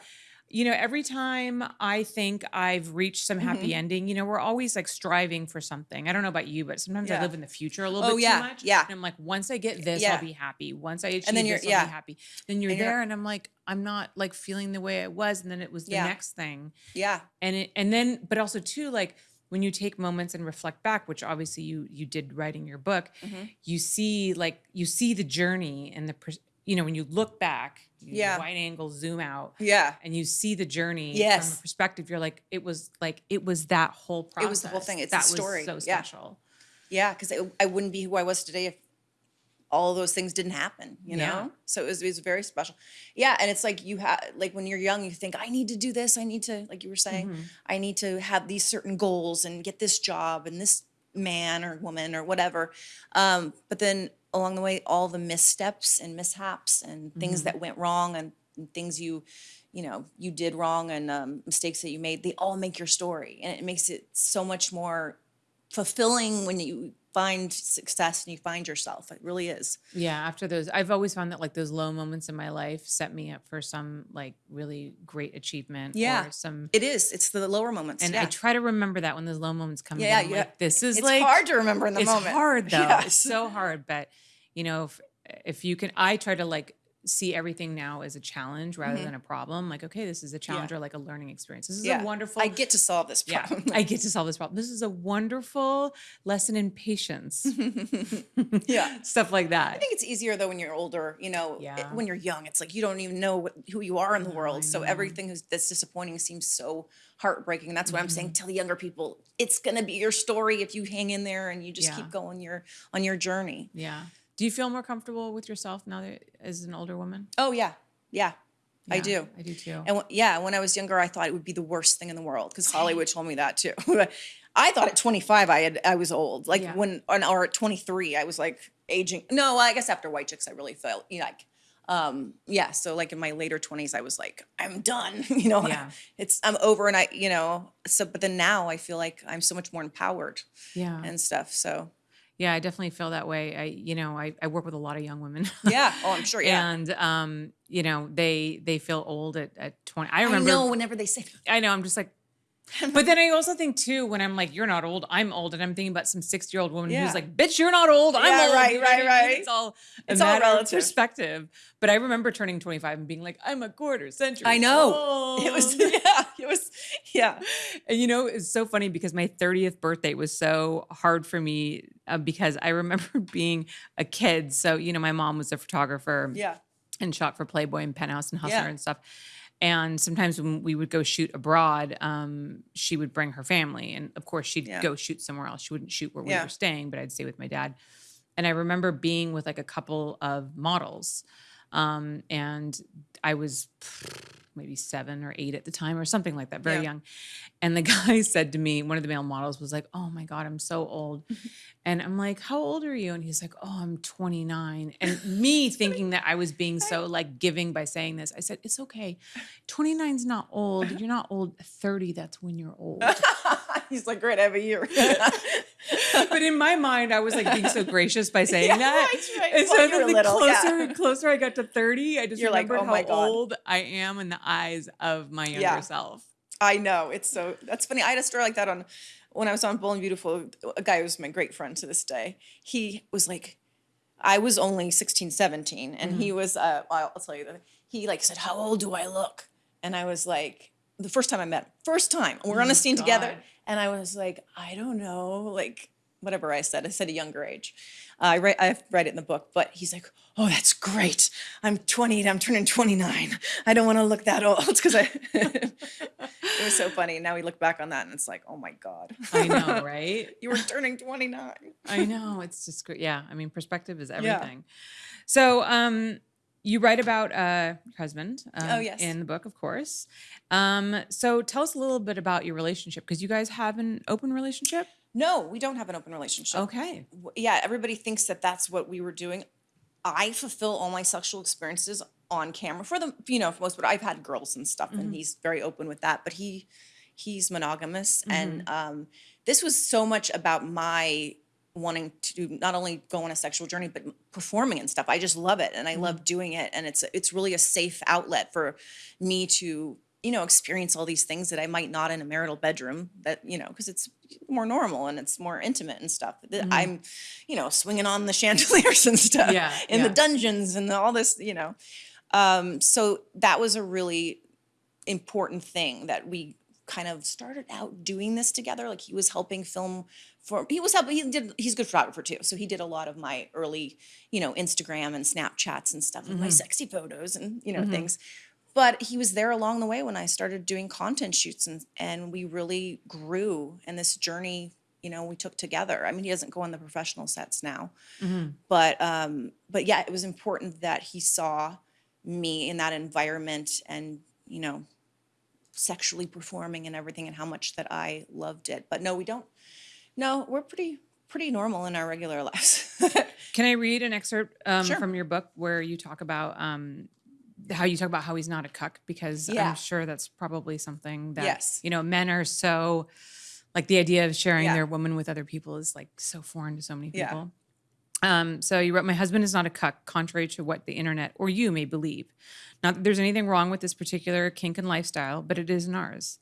you know, every time I think I've reached some happy Mm-hmm. ending, you know, we're always like striving for something. I don't know about you, but sometimes I live in the future a little Oh, bit yeah, too much. yeah. And I'm like, once I get this, Yeah. I'll be happy. Once I achieve then you're- this, I'll be happy. Then you're And you're there and I'm like, I'm not like feeling the way I was. And then it was the Yeah. next thing Yeah. and it and then but also too like when you take moments and reflect back which obviously you you did writing your book Mm-hmm. you see like you see the journey and the you know when you look back you Yeah. wide angle zoom out Yeah. and you see the journey from Yes. a perspective you're like it was like it was that whole process It was the whole thing. It's that a story. was so Yeah. special Yeah. Because I wouldn't be who I was today if all of those things didn't happen, you know? Yeah. So it was, it was very special. Yeah. And it's like you have, like when you're young, you think, I need to do this. I need to, like you were saying, Mm-hmm. I need to have these certain goals and get this job and this man or woman or whatever. Um, but then along the way, all the missteps and mishaps and things Mm-hmm. that went wrong and, and things you, you know, you did wrong and um, mistakes that you made, they all make your story. And it makes it so much more fulfilling when you find success and you find yourself. It really is. yeah after those i've always found that like those low moments in my life set me up for some like really great achievement Yeah. or some It is. It's the lower moments. and yeah. I try to remember that when those low moments come. Yeah, I'm yeah. like, this is it's like hard to remember in the it's moment. hard though. Yes. It's so hard, but you know, if, if you can, I try to like see everything now as a challenge rather than a problem. Like, okay, this is a challenge or like a learning experience. This is yeah. a wonderful. I get to solve this problem. yeah. I get to solve this problem. This is a wonderful lesson in patience. yeah. Stuff like that. I think it's easier though when you're older. You know, it- when you're young, it's like you don't even know what, who you are in the world. So everything is, that's disappointing seems so heartbreaking. And that's what I'm saying. Mm-hmm. Tell the younger people, it's gonna be your story if you hang in there and you just Yeah. keep going your on your journey. Yeah. Do you feel more comfortable with yourself now that as an older woman? Oh yeah, yeah, I do. I do too. And yeah, when I was younger, I thought it would be the worst thing in the world because Hollywood told me that too. I thought at 25 I had I was old. Like Yeah. when or, or at 23 I was like aging. No, I guess after White Chicks I really felt you know, like um yeah. So like in my later 20s I was like I'm done. you know, Yeah. it's I'm over and I you know so but then now I feel like I'm so much more empowered yeah. and stuff. So Yeah, I definitely feel that way. I, you know, I, I work with a lot of young women. yeah. Oh, I'm sure. Yeah. and um, you know, they they feel old at, at 20. I I remember know whenever they say I know, I'm just like but then I also think too, when I'm like, you're not old, I'm old, and I'm thinking about some 60 year old woman Yeah. who's like, bitch, you're not old, I'm Yeah, old. right, you know what I right, mean? right. It's all It's all relative. perspective. But I remember turning 25 and being like, I'm a quarter century. I know. It was yeah. It was yeah. And you know, it's so funny because my 30th birthday was so hard for me uh, because I remember being a kid. So, you know, my mom was a photographer Yeah. and shot for Playboy and Penthouse and Hustler Yeah. and stuff. And sometimes when we would go shoot abroad, um, she would bring her family. And of course, she'd Yeah. go shoot somewhere else. She wouldn't shoot where we Yeah. were staying, but I'd stay with my dad. And I remember being with like a couple of models. Um, and I was maybe seven or eight at the time or something like that, very Yeah. young. And the guy said to me, one of the male models was like, Oh my God, I'm so old. and I'm like, How old are you? And he's like, Oh, I'm 29. And me thinking that I was being so like giving by saying this, I said, It's okay. 29's not old. You're not old. 30, that's when you're old. He's like, great, I have a year. but in my mind, I was like being so gracious by saying Yeah, that. right, right. And Well, so then the little, yeah. closer and closer I got to 30, I just You're like, remembered "Oh how God." old I am in the eyes of my younger Yeah. self. I know. It's so that's funny. I had a story like that on when I was on Bold and Beautiful. A guy who was my great friend to this day. He was like, I was only 16, 17. And he was, uh, I'll I'll tell you that he like said, How old do I look? And I was like, the first time I met him, first time, we're on a scene together. And I was like, I don't know. Like, whatever I said. I said a younger age. Uh, I write, I write it in the book, but he's like, "Oh, that's great. I'm 28. I'm turning 29. I don't want to look that old." Because I, it was so funny. Now we look back on that, and it's like, "Oh my god, I know, right? you were turning 29." I know. It's just great. Yeah. I mean, perspective is everything. Yeah. So, um, you write about uh, your husband um, Oh, yes. in the book, of course. Um, so, tell us a little bit about your relationship because you guys have an open relationship. No, we don't have an open relationship. Okay. yeah, everybody thinks that that's what we were doing. I fulfill all my sexual experiences on camera for the you know for most, but I've had girls and stuff, and he's very open with that. But he he's monogamous, and um, this was so much about my wanting to not only go on a sexual journey but performing and stuff. I just love it, and I love doing it, and it's it's really a safe outlet for me to you know experience all these things that I might not in a marital bedroom. That you know because it's more normal and it's more intimate and stuff. That I'm, you know, swinging on the chandeliers and stuff Yeah, in yeah. the dungeons and all this, you know. Um, so that was a really important thing that we kind of started out doing this together. Like he was helping film for he was helping he did he's a good photographer too. So he did a lot of my early, you know, Instagram and Snapchats and stuff, and my mm-hmm. sexy photos and you know mm-hmm. things. But he was there along the way when I started doing content shoots and and we really grew in this journey, you know, we took together. I mean, he doesn't go on the professional sets now. Mm-hmm. But um but yeah, it was important that he saw me in that environment and, you know, sexually performing and everything and how much that I loved it. But no, we don't. No, we're pretty pretty normal in our regular lives. Can I read an excerpt um, Sure. from your book where you talk about um, how you talk about how he's not a cuck? Because Yeah. I'm sure that's probably something that Yes. you know men are so like the idea of sharing Yeah. their woman with other people is like so foreign to so many Yeah. people. Um, so you wrote, My husband is not a cuck, contrary to what the internet or you may believe. Not that there's anything wrong with this particular kink and lifestyle, but it isn't ours.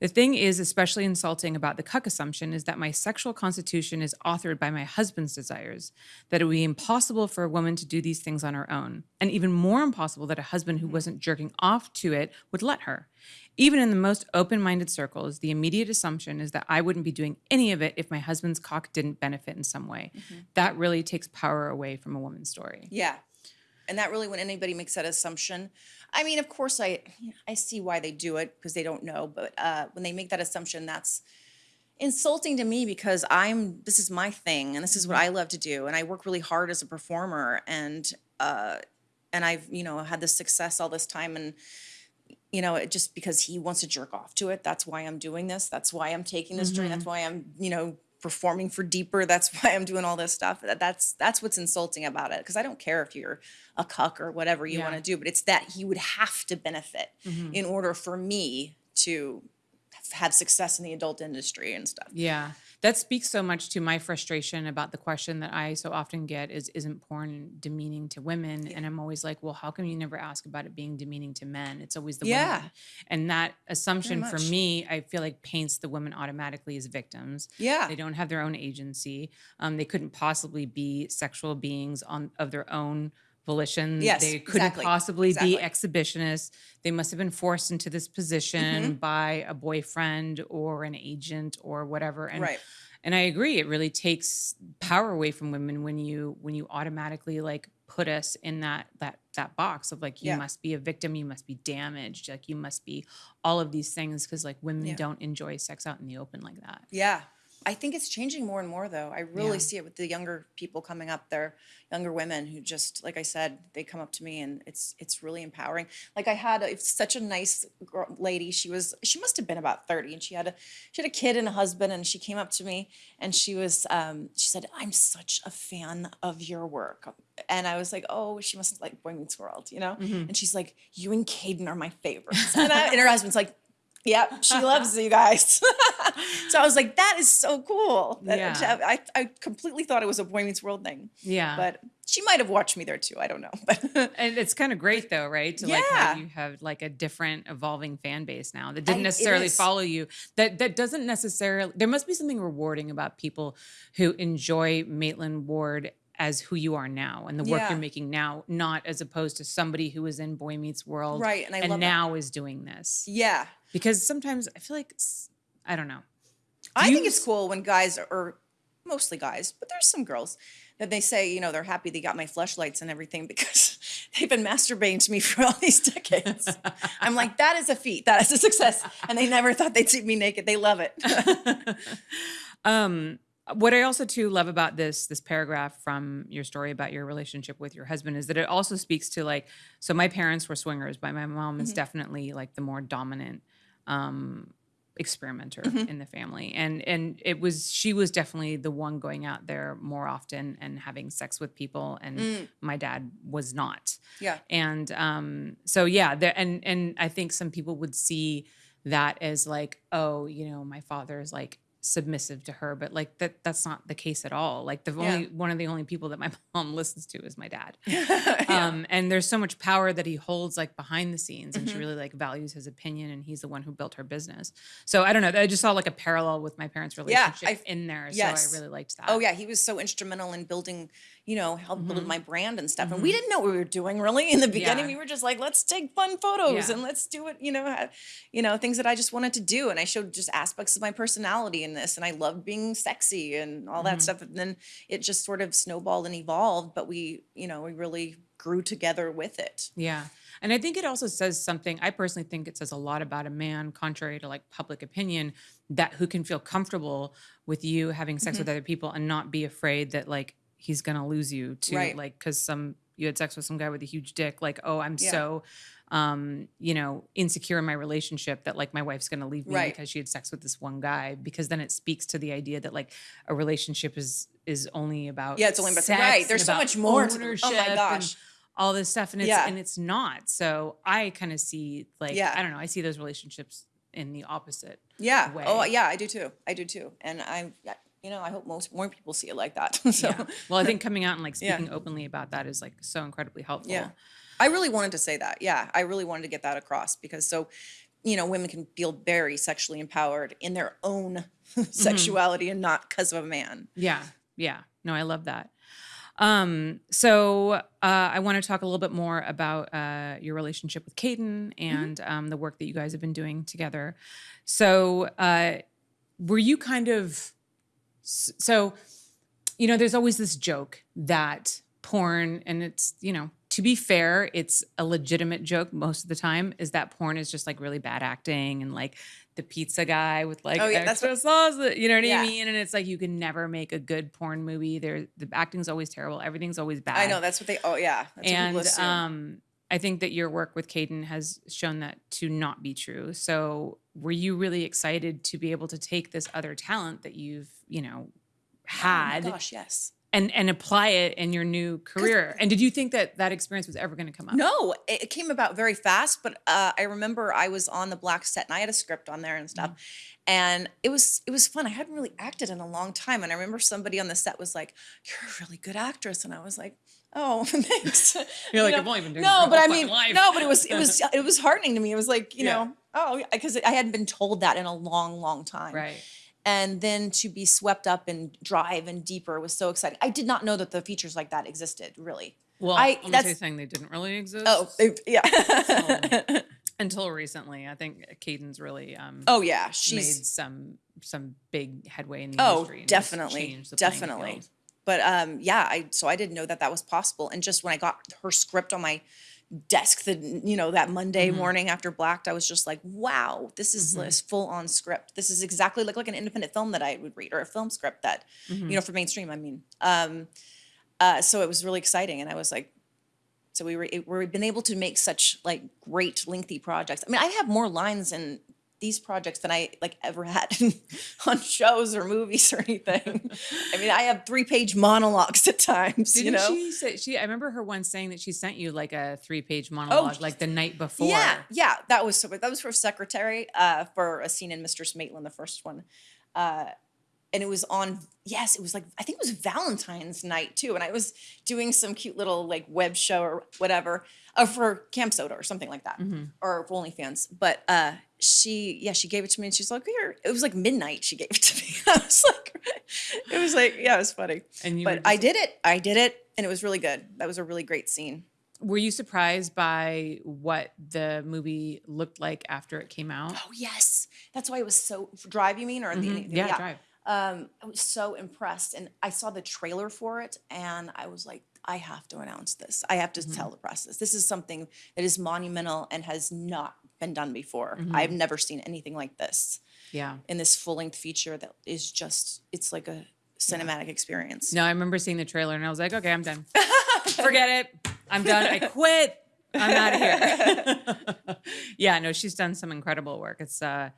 The thing is especially insulting about the cuck assumption is that my sexual constitution is authored by my husband's desires, that it would be impossible for a woman to do these things on her own, and even more impossible that a husband who wasn't jerking off to it would let her. Even in the most open minded circles, the immediate assumption is that I wouldn't be doing any of it if my husband's cock didn't benefit in some way. Mm-hmm. That really takes power away from a woman's story. yeah. And that really when anybody makes that assumption, I mean, of course I I see why they do it because they don't know, but uh when they make that assumption that's insulting to me because I'm this is my thing and this is what I love to do and I work really hard as a performer and uh and I've you know had this success all this time and you know it just because he wants to jerk off to it that's why I'm doing this that's why I'm taking this journey that's why I'm you know performing for deeper that's why I'm doing all this stuff that, that's that's what's insulting about it because I don't care if you're a cuck or whatever you Yeah. want to do but it's that he would have to benefit mm-hmm. in order for me to have success in the adult industry and stuff. Yeah. That speaks so much to my frustration about the question that I so often get is isn't porn demeaning to women? And I'm always like, well, how come you never ask about it being demeaning to men? It's always the Yeah. women. And that assumption for me, I feel like paints the women automatically as victims. Yeah. They don't have their own agency. Um, they couldn't possibly be sexual beings on of their own volition. Yes, they couldn't exactly, possibly be exhibitionists. They must have been forced into this position Mm-hmm. by a boyfriend or an agent or whatever. And Right. and I agree, it really takes power away from women when you when you automatically like put us in that that that box of like you Yeah. must be a victim, you must be damaged, like you must be all of these things because like women Yeah. don't enjoy sex out in the open like that. Yeah. I think it's changing more and more though. I really Yeah. see it with the younger people coming up there, younger women who just like I said, they come up to me and it's it's really empowering. Like I had a, such a nice girl, lady. She was she must have been about 30 and she had a she had a kid and a husband and she came up to me and she was um she said, "I'm such a fan of your work." And I was like, "Oh, she must like Boy Meets World, you know?" And she's like, "You and Kayden are my favorites." And, I, and her husband's like, Yep, she loves you guys. so I was like, that is so cool. That- Yeah. I, I completely thought it was a Boy Meets World thing. Yeah. But she might have watched me there too. I don't know. But and it's kind of great though, right? To like Yeah. have you have like a different evolving fan base now that didn't it necessarily follow you. That that doesn't necessarily there must be something rewarding about people who enjoy Maitland Ward as who you are now and the work Yeah. you're making now, not as opposed to somebody who was in Boy Meets World Right, and I and now is doing this. yeah, Because sometimes I feel like I don't know. I you think it's cool when guys are mostly guys, but there's some girls that they say, you know, they're happy they got my fleshlights and everything because they've been masturbating to me for all these decades. I'm like, that is a feat, that is a success, and they never thought they'd see me naked. They love it. um what I also too love about this this paragraph from your story about your relationship with your husband is that it also speaks to like so my parents were swingers, but my mom is definitely like the more dominant um experimenter in the family. And and it was she was definitely the one going out there more often and having sex with people and my dad was not. Yeah. and um so yeah there and and i think some people would see that as like oh you know my father is like submissive to her but like that that's not the case at all. Like the only one of the only people that my mom listens to is my dad. Um and there's so much power that he holds like behind the scenes and she Mm-hmm. really like values his opinion and he's the one who built her business. So i don't know i just saw like a parallel with my parents relationship I've- in there yes. so i really liked that. Oh yeah, he was so instrumental in building, you know, help Mm-hmm. build my brand and stuff. And we didn't know what we were doing really in the beginning. Yeah. We were just like, let's take fun photos Yeah. and let's do it, you know, ha- you know, things that I just wanted to do. And I showed just aspects of my personality in this. And I loved being sexy and all Mm-hmm. that stuff. And then it just sort of snowballed and evolved. But we, you know, we really grew together with it. Yeah. And I think it also says something. I personally think it says a lot about a man, contrary to like public opinion, that who can feel comfortable with you having sex Mm-hmm. with other people and not be afraid that like he's gonna lose you to Right. like because some you had sex with some guy with a huge dick. Like, oh, I'm Yeah. so um, you know, insecure in my relationship that like my wife's gonna leave me Right. because she had sex with this one guy. Because then it speaks to the idea that like a relationship is is only about Yeah, it's only about- sex right, there's so much more to oh my ownership gosh. all this stuff and it's Yeah. and it's not so i kind of see like Yeah. i don't know i see those relationships in the opposite Yeah. Oh yeah, I do too. I do too. And I, yeah, you know, I hope most more people see it like that. so yeah. well i think coming out and like Yeah. speaking openly about that is like so incredibly helpful Yeah. I really wanted to say that. Yeah, I really wanted to get that across because so, you know, women can feel very sexually empowered in their own sexuality and not because of a man. yeah yeah no i love that um so uh i want to talk a little bit more about uh your relationship with Kayden and um the work that you guys have been doing together so uh were you kind of so you know there's always this joke that porn and it's you know to be fair it's a legitimate joke most of the time is that porn is just like really bad acting and like the pizza guy with like Oh, yeah, that's extra sauce you know what Yeah. i mean and it's like you can never make a good porn movie there the acting's always terrible everything's always bad I know that's what they. Oh yeah, what and um I think that your work with Kayden has shown that to not be true. So, were you really excited to be able to take this other talent that you've, you know, had oh gosh, yes. and and apply it in your new career? And did you think that that experience was ever going to come up? No, it, came about very fast, but uh, I remember I was on the Blacked set and I had a script on there and stuff. Mm-hmm. And it was it was fun. I hadn't really acted in a long time. And I remember somebody on the set was like, You're a really good actress. And I was like, Oh, thanks. You're like, You "I've only been doing No, but I mean, life." no, but it was it was it was heartening to me. It was like, you Yeah. know, oh, because I hadn't been told that in a long, long time Right. and then to be swept up and drive and deeper was so exciting. I did not know that the features like that existed, really. Well, I- I, am that's- saying they didn't really exist. Oh, yeah. until recently, I think Kayden's really um, oh yeah, she's made some some big headway in the oh industry. definitely, definitely. But um, yeah, I so I didn't know that that was possible. And just when I got her script on my desk, the you know that Monday Mm-hmm. morning after Blacked, I was just like, wow, this is this full on script. This is exactly like like an independent film that I would read or a film script that Mm-hmm. you know for mainstream. I mean, um, uh, so it was really exciting, and I was like. So we were it- we've been able to make such like great lengthy projects. I mean, I have more lines in these projects than I like ever had on shows or movies or anything. I mean, I have three page monologues at times. Didn't you know, she say she? I remember her once saying that she sent you like a three-page monologue, like the night before. yeah, yeah, that was so. That was for secretary uh, for a scene in Mistress Maitland, the first one. Uh, and it was on yes it was like i think it was valentine's night too and i was doing some cute little like web show or whatever uh, for CamSoda or something like that or for onlyfans but uh she yeah she gave it to me and she's like here it was like midnight she gave it to me. I was like it was like yeah it was funny. And but i did it i did it and it was really good. That was a really great scene. Were you surprised by what the movie looked like after it came out? oh yes. That's why it was so drive you mean or the, Mhm. Yeah, Drive. Um, I was so impressed, and I saw the trailer for it, and I was like, I have to announce this. I have to Mm-hmm. tell the press this. This is something that is monumental and has not been done before. Mm-hmm. I've never seen anything like this Yeah. in this full length feature that is just it's like a cinematic experience. No, I remember seeing the trailer and I was like, okay, I'm done. Forget it. I'm done. I quit. I'm out of here. yeah, no, she's done some incredible work. It's uh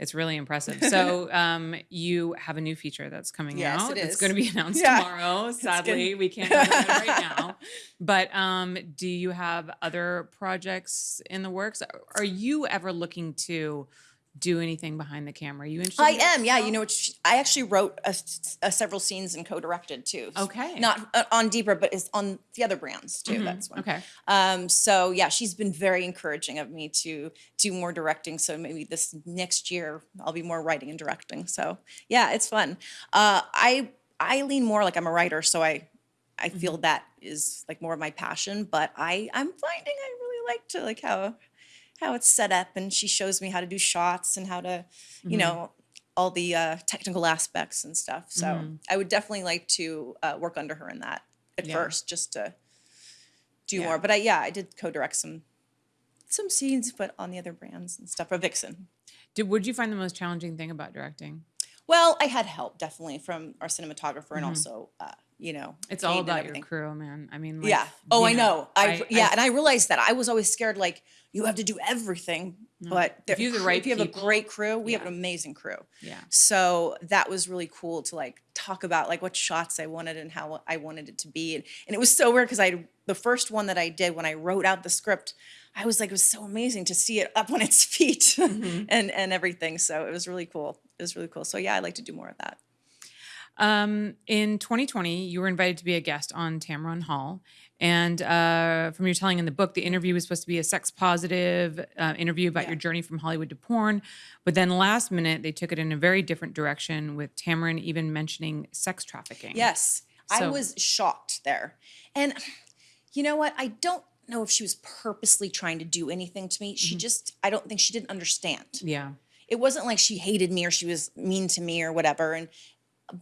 it's really impressive. So um you have a new feature that's coming Yes, out. it It's going to be announced Yeah. tomorrow. Sadly, we can't talk about it right now. But um do you have other projects in the works? Are you ever looking to do anything behind the camera? Are you interested? I in am, yeah. You know, I actually wrote a a several scenes and co-directed too. Okay. Not uh, on Deeper, but it's on the other brands too. That's one. Okay. Um, so yeah, she's been very encouraging of me to do more directing. So maybe this next year I'll be more writing and directing. So yeah, it's fun. Uh, I I lean more like I'm a writer, so I I feel that is like more of my passion. But I I'm finding I really like to like how how it's set up, and she shows me how to do shots and how to you know all the uh, technical aspects and stuff. So I would definitely like to uh, work under her in that at Yeah. first, just to do Yeah. more. But I yeah, I did co-direct some some scenes, but on the other brands and stuff for Vixen. Did would you find the most challenging thing about directing? Well, I had help definitely from our cinematographer and also uh, you know. It's all about your crew, man. I mean, like, Yeah. Oh, I know. I, yeah, I- and I realized that I was always scared. Like you have to do everything, but If you have the right if you have people, a great crew, we have an amazing crew. yeah. So that was really cool to like talk about like what shots I wanted and how I wanted it to be. And, and it was so weird because I the first one that I did when I wrote out the script, I was like, it was so amazing to see it up on its feet Mm-hmm. and and everything. So it was really cool. It was really cool. So yeah, I'd like to do more of that. Um, in 2020, you were invited to be a guest on Tamron Hall. And uh, from your telling in the book, the interview was supposed to be a sex positive uh, interview about Yeah. your journey from Hollywood to porn. But then last minute, they took it in a very different direction with Tamron even mentioning sex trafficking. Yes. I was shocked there. And you know what? I don't know if she was purposely trying to do anything to me. Mm-hmm. She just I don't think she didn't understand. Yeah. it wasn't like she hated me or she was mean to me or whatever and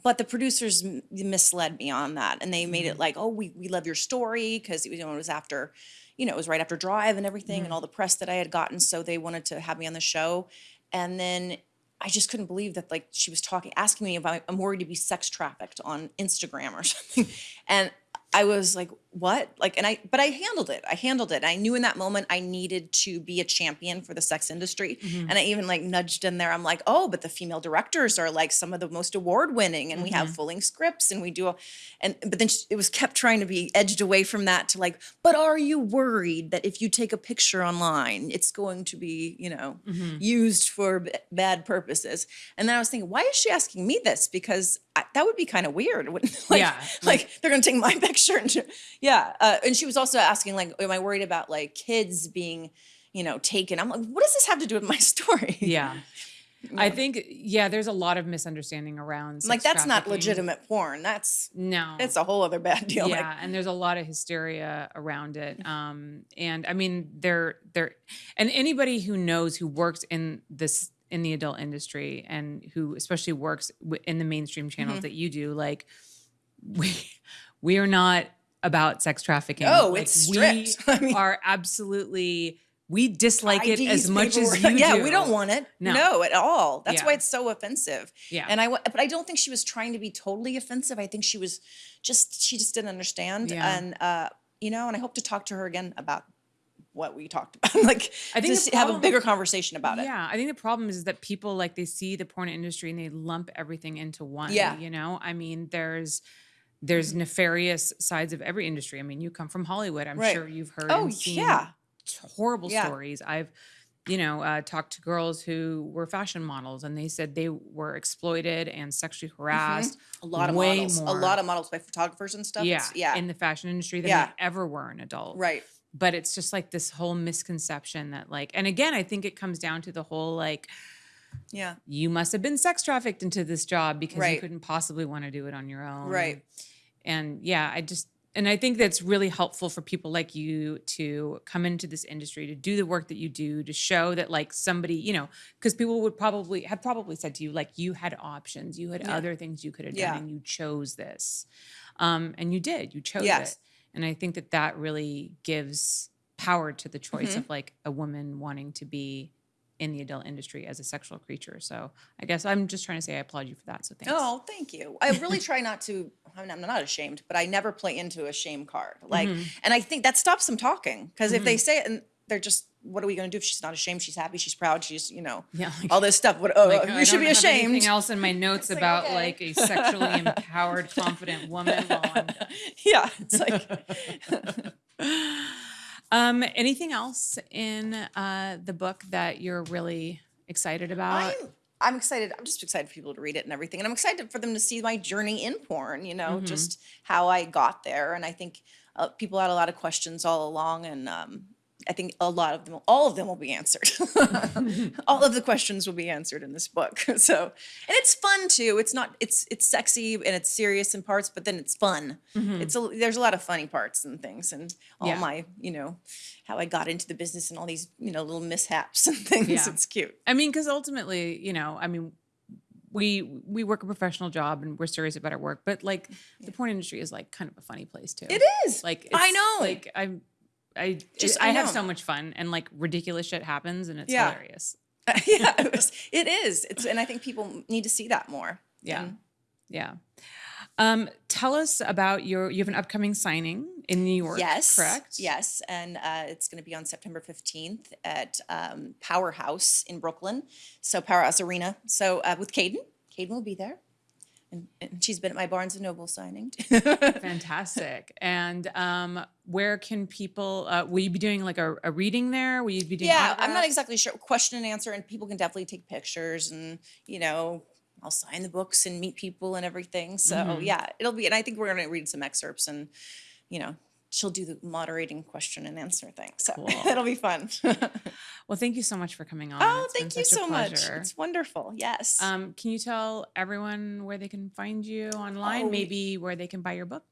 but the producers misled me on that and they made Mm-hmm. it like oh we, we love your story because you know it was after you know it was right after drive and everything Mm-hmm. and all the press that i had gotten so they wanted to have me on the show and then i just couldn't believe that like she was talking asking me if i'm worried to be sex trafficked on instagram or something and i was like what? Like and i but i handled it. I handled it. I knew in that moment i needed to be a champion for the sex industry. Mm-hmm. and i even like nudged in there. I'm like oh but the female directors are like some of the most award winning and we Mm-hmm. have full length scripts and we do a, and but then it was kept trying to be edged away from that to like but are you worried that if you take a picture online it's going to be you know Mm-hmm. used for b- bad purposes? And then i was thinking why is she asking me this? Because I, that would be kind of weird wouldn't like, Yeah, like they're gonna take my picture and yeah uh, and she was also asking like am i worried about like kids being you know taken i'm like what does this have to do with my story Yeah. I think, yeah, there's a lot of misunderstanding around. like that's not legitimate porn that's No. it's a whole other bad deal yeah like, and there's a lot of hysteria around it um and i mean there there and anybody who knows who works in this in the adult industry and who especially works in the mainstream channels Mm-hmm. that you do like we we are not about sex trafficking Oh, Like, it's we. I mean- are absolutely we dislike it as much as you yeah do. we don't want it No. no, at all that's why it's so offensive Yeah. and i but i don't think she was trying to be totally offensive i think she was just she just didn't understand Yeah. and uh you know and i hope to talk to her again about what we talked about like I think to s- have a bigger conversation about it Yeah, I think the problem is that people like they see the porn industry and they lump everything into one. Yeah. You know, I mean, there's there's nefarious sides of every industry. I mean, you come from Hollywood. I'm Right. sure you've heard Oh, and seen yeah. horrible Yeah. stories. I've you know uh, talked to girls who were fashion models and they said they were exploited and sexually harassed. a lot of way models more. a lot of models by photographers and stuff Yeah, It's- yeah in the fashion industry than Yeah. they ever were an adult right but it's just like this whole misconception that like and again i think it comes down to the whole like yeah you must have been sex trafficked into this job because you couldn't possibly want to do it on your own Right. and yeah i just And I think that's really helpful for people like you to come into this industry, to do the work that you do, to show that like somebody, you know, because people would probably have probably said to you, like you had options, you had other things you could have done, and you chose this. Um, and you did, you chose Yes. it. And I think that that really gives power to the choice Mm-hmm. of like a woman wanting to be in the adult industry as a sexual creature. So I guess I'm just trying to say I applaud you for that. So thanks. Oh, thank you. I really try not to. I mean, I'm not ashamed, but I never play into a shame card. Like, Mm-hmm. and I think that stops them talking because if they say it and they're just, what are we going to do if she's not ashamed? She's happy. She's proud. She's, you know, Yeah, like- all this stuff. What? Oh, Like, you should be ashamed. Anything else in my notes like, about okay. like a sexually empowered, confident woman? Well, Yeah, it's like Um, anything else in uh, the book that you're really excited about? I'm, I'm excited. I'm just excited for people to read it and everything, and I'm excited for them to see my journey in porn. You know, just how I got there, and I think uh, people had a lot of questions all along, and um, I think a lot of them, all of them, will be answered. all of the questions will be answered in this book. So, and it's fun too. It's not. It's it's sexy and it's serious in parts, but then it's fun. Mm-hmm. It's a, there's a lot of funny parts and things, and all. Yeah. my you know how I got into the business and all these you know little mishaps and things. Yeah. It's cute. I mean, because ultimately, you know, I mean, we we work a professional job and we're serious about our work, but like the porn industry is like kind of a funny place too. It is. Like I know. Like I'm. I Just- I I, have so much fun and like ridiculous shit happens and it's Yeah. hilarious. yeah, it, was, it is. It's and I think people need to see that more. Yeah. And Yeah. Um, tell us about your you have an upcoming signing in New York. yes, Correct. Yes, and uh, it's going to be on September fifteenth at um, Powerhouse in Brooklyn. So Powerhouse Arena. So uh, with Kayden, Kayden will be there, and, and she's been at my Barnes and Noble signing. Fantastic. And um, where can people? Uh, will you be doing like a, a reading there? Will you be doing? yeah, I'm not exactly sure. Question and answer, and people can definitely take pictures, and you know. I'll sign the books and meet people and everything. So Mm-hmm. yeah, it'll be, and I think we're going to read some excerpts, and you know, she'll do the moderating question and answer thing. So Cool. it'll be fun. Well, thank you so much for coming on. oh, It's thank you so much. It's wonderful. Yes. Um, can you tell everyone where they can find you online? Oh. Maybe where they can buy your book?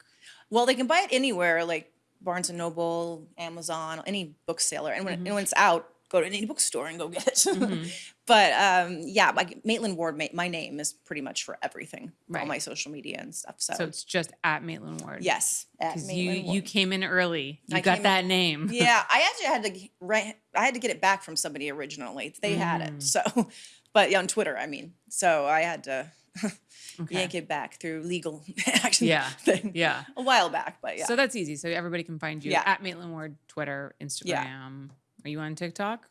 well, they can buy it anywhere, like Barnes and Noble, Amazon, any bookseller, and when, Mm-hmm. and when it's out, go to any bookstore and go get it. but um, yeah, like Maitland Ward, ma- my name is pretty much for everything, All my social media and stuff. So, So it's just at Maitland Ward. yes, at Because you Maitland you came in early. You I got came in- that name. yeah, I actually had to right. I had to get it back from somebody originally. They had Mm. it, so but yeah, on Twitter, I mean, so I had to Okay. yank it back through legal action. Yeah. thing Yeah. a while back, but yeah. So that's easy. So everybody can find you Yeah. at Maitland Ward, Twitter, Instagram. Are you on TikTok?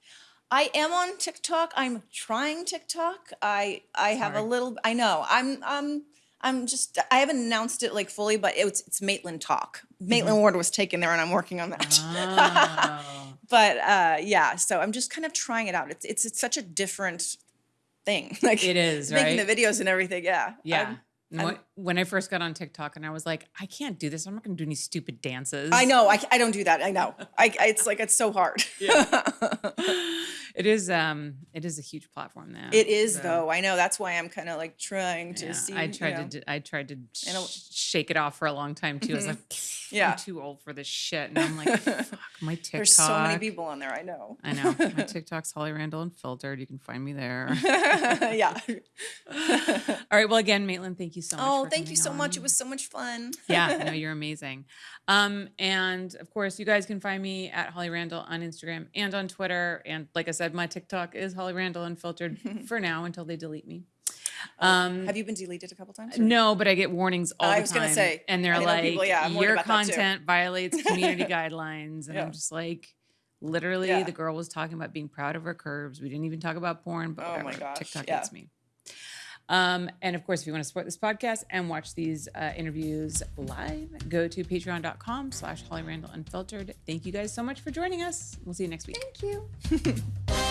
I am on TikTok. I'm trying TikTok. I I have a little. I know. I'm um. I'm just. I haven't announced it like fully, but it's it's Maitland Talk. Maitland Ward was taken there, and I'm working on that. Oh. but uh, yeah, so I'm just kind of trying it out. It's it's, it's such a different thing. Like It is, right? making right? the videos and everything. Yeah. Yeah. I'm- And when- when I first got on TikTok and I was like, I can't do this. I'm not going to do any stupid dances. I know. I, I don't do that. I know. I, I it's like it's so hard. Yeah. it is um it is a huge platform now. It is so, though. I know. That's why I'm kind of like trying to yeah, see. I you tried know. to I tried to sh- shake it off for a long time too. I was like, Yeah. I'm too old for this shit. And I'm like, fuck, my TikTok. There's so many people on there. I know. I know. My TikTok's Holly Randall Unfiltered. You can find me there. yeah. All right. Well, again, Maitland, thank you so much. Oh, for thank you so much. It was so much fun. yeah, no, you're amazing. Um, and of course, you guys can find me at Holly Randall on Instagram and on Twitter. And like I said, my TikTok is Holly Randall Unfiltered for now until they delete me. Um, Have you been deleted a couple times? or- no, but I get warnings all I the was time. gonna say, and they're like, people- yeah, your about that too." content violates community guidelines, and Yeah. I'm just like. Literally, Yeah. the girl was talking about being proud of her curves. We didn't even talk about porn, but Oh my whatever. gosh, TikTok yeah. hates me. Um, and of course, if you want to support this podcast and watch these uh, interviews live, go to patreon.com slash Holly Randall Unfiltered. Thank you guys so much for joining us. We'll see you next week. Thank you.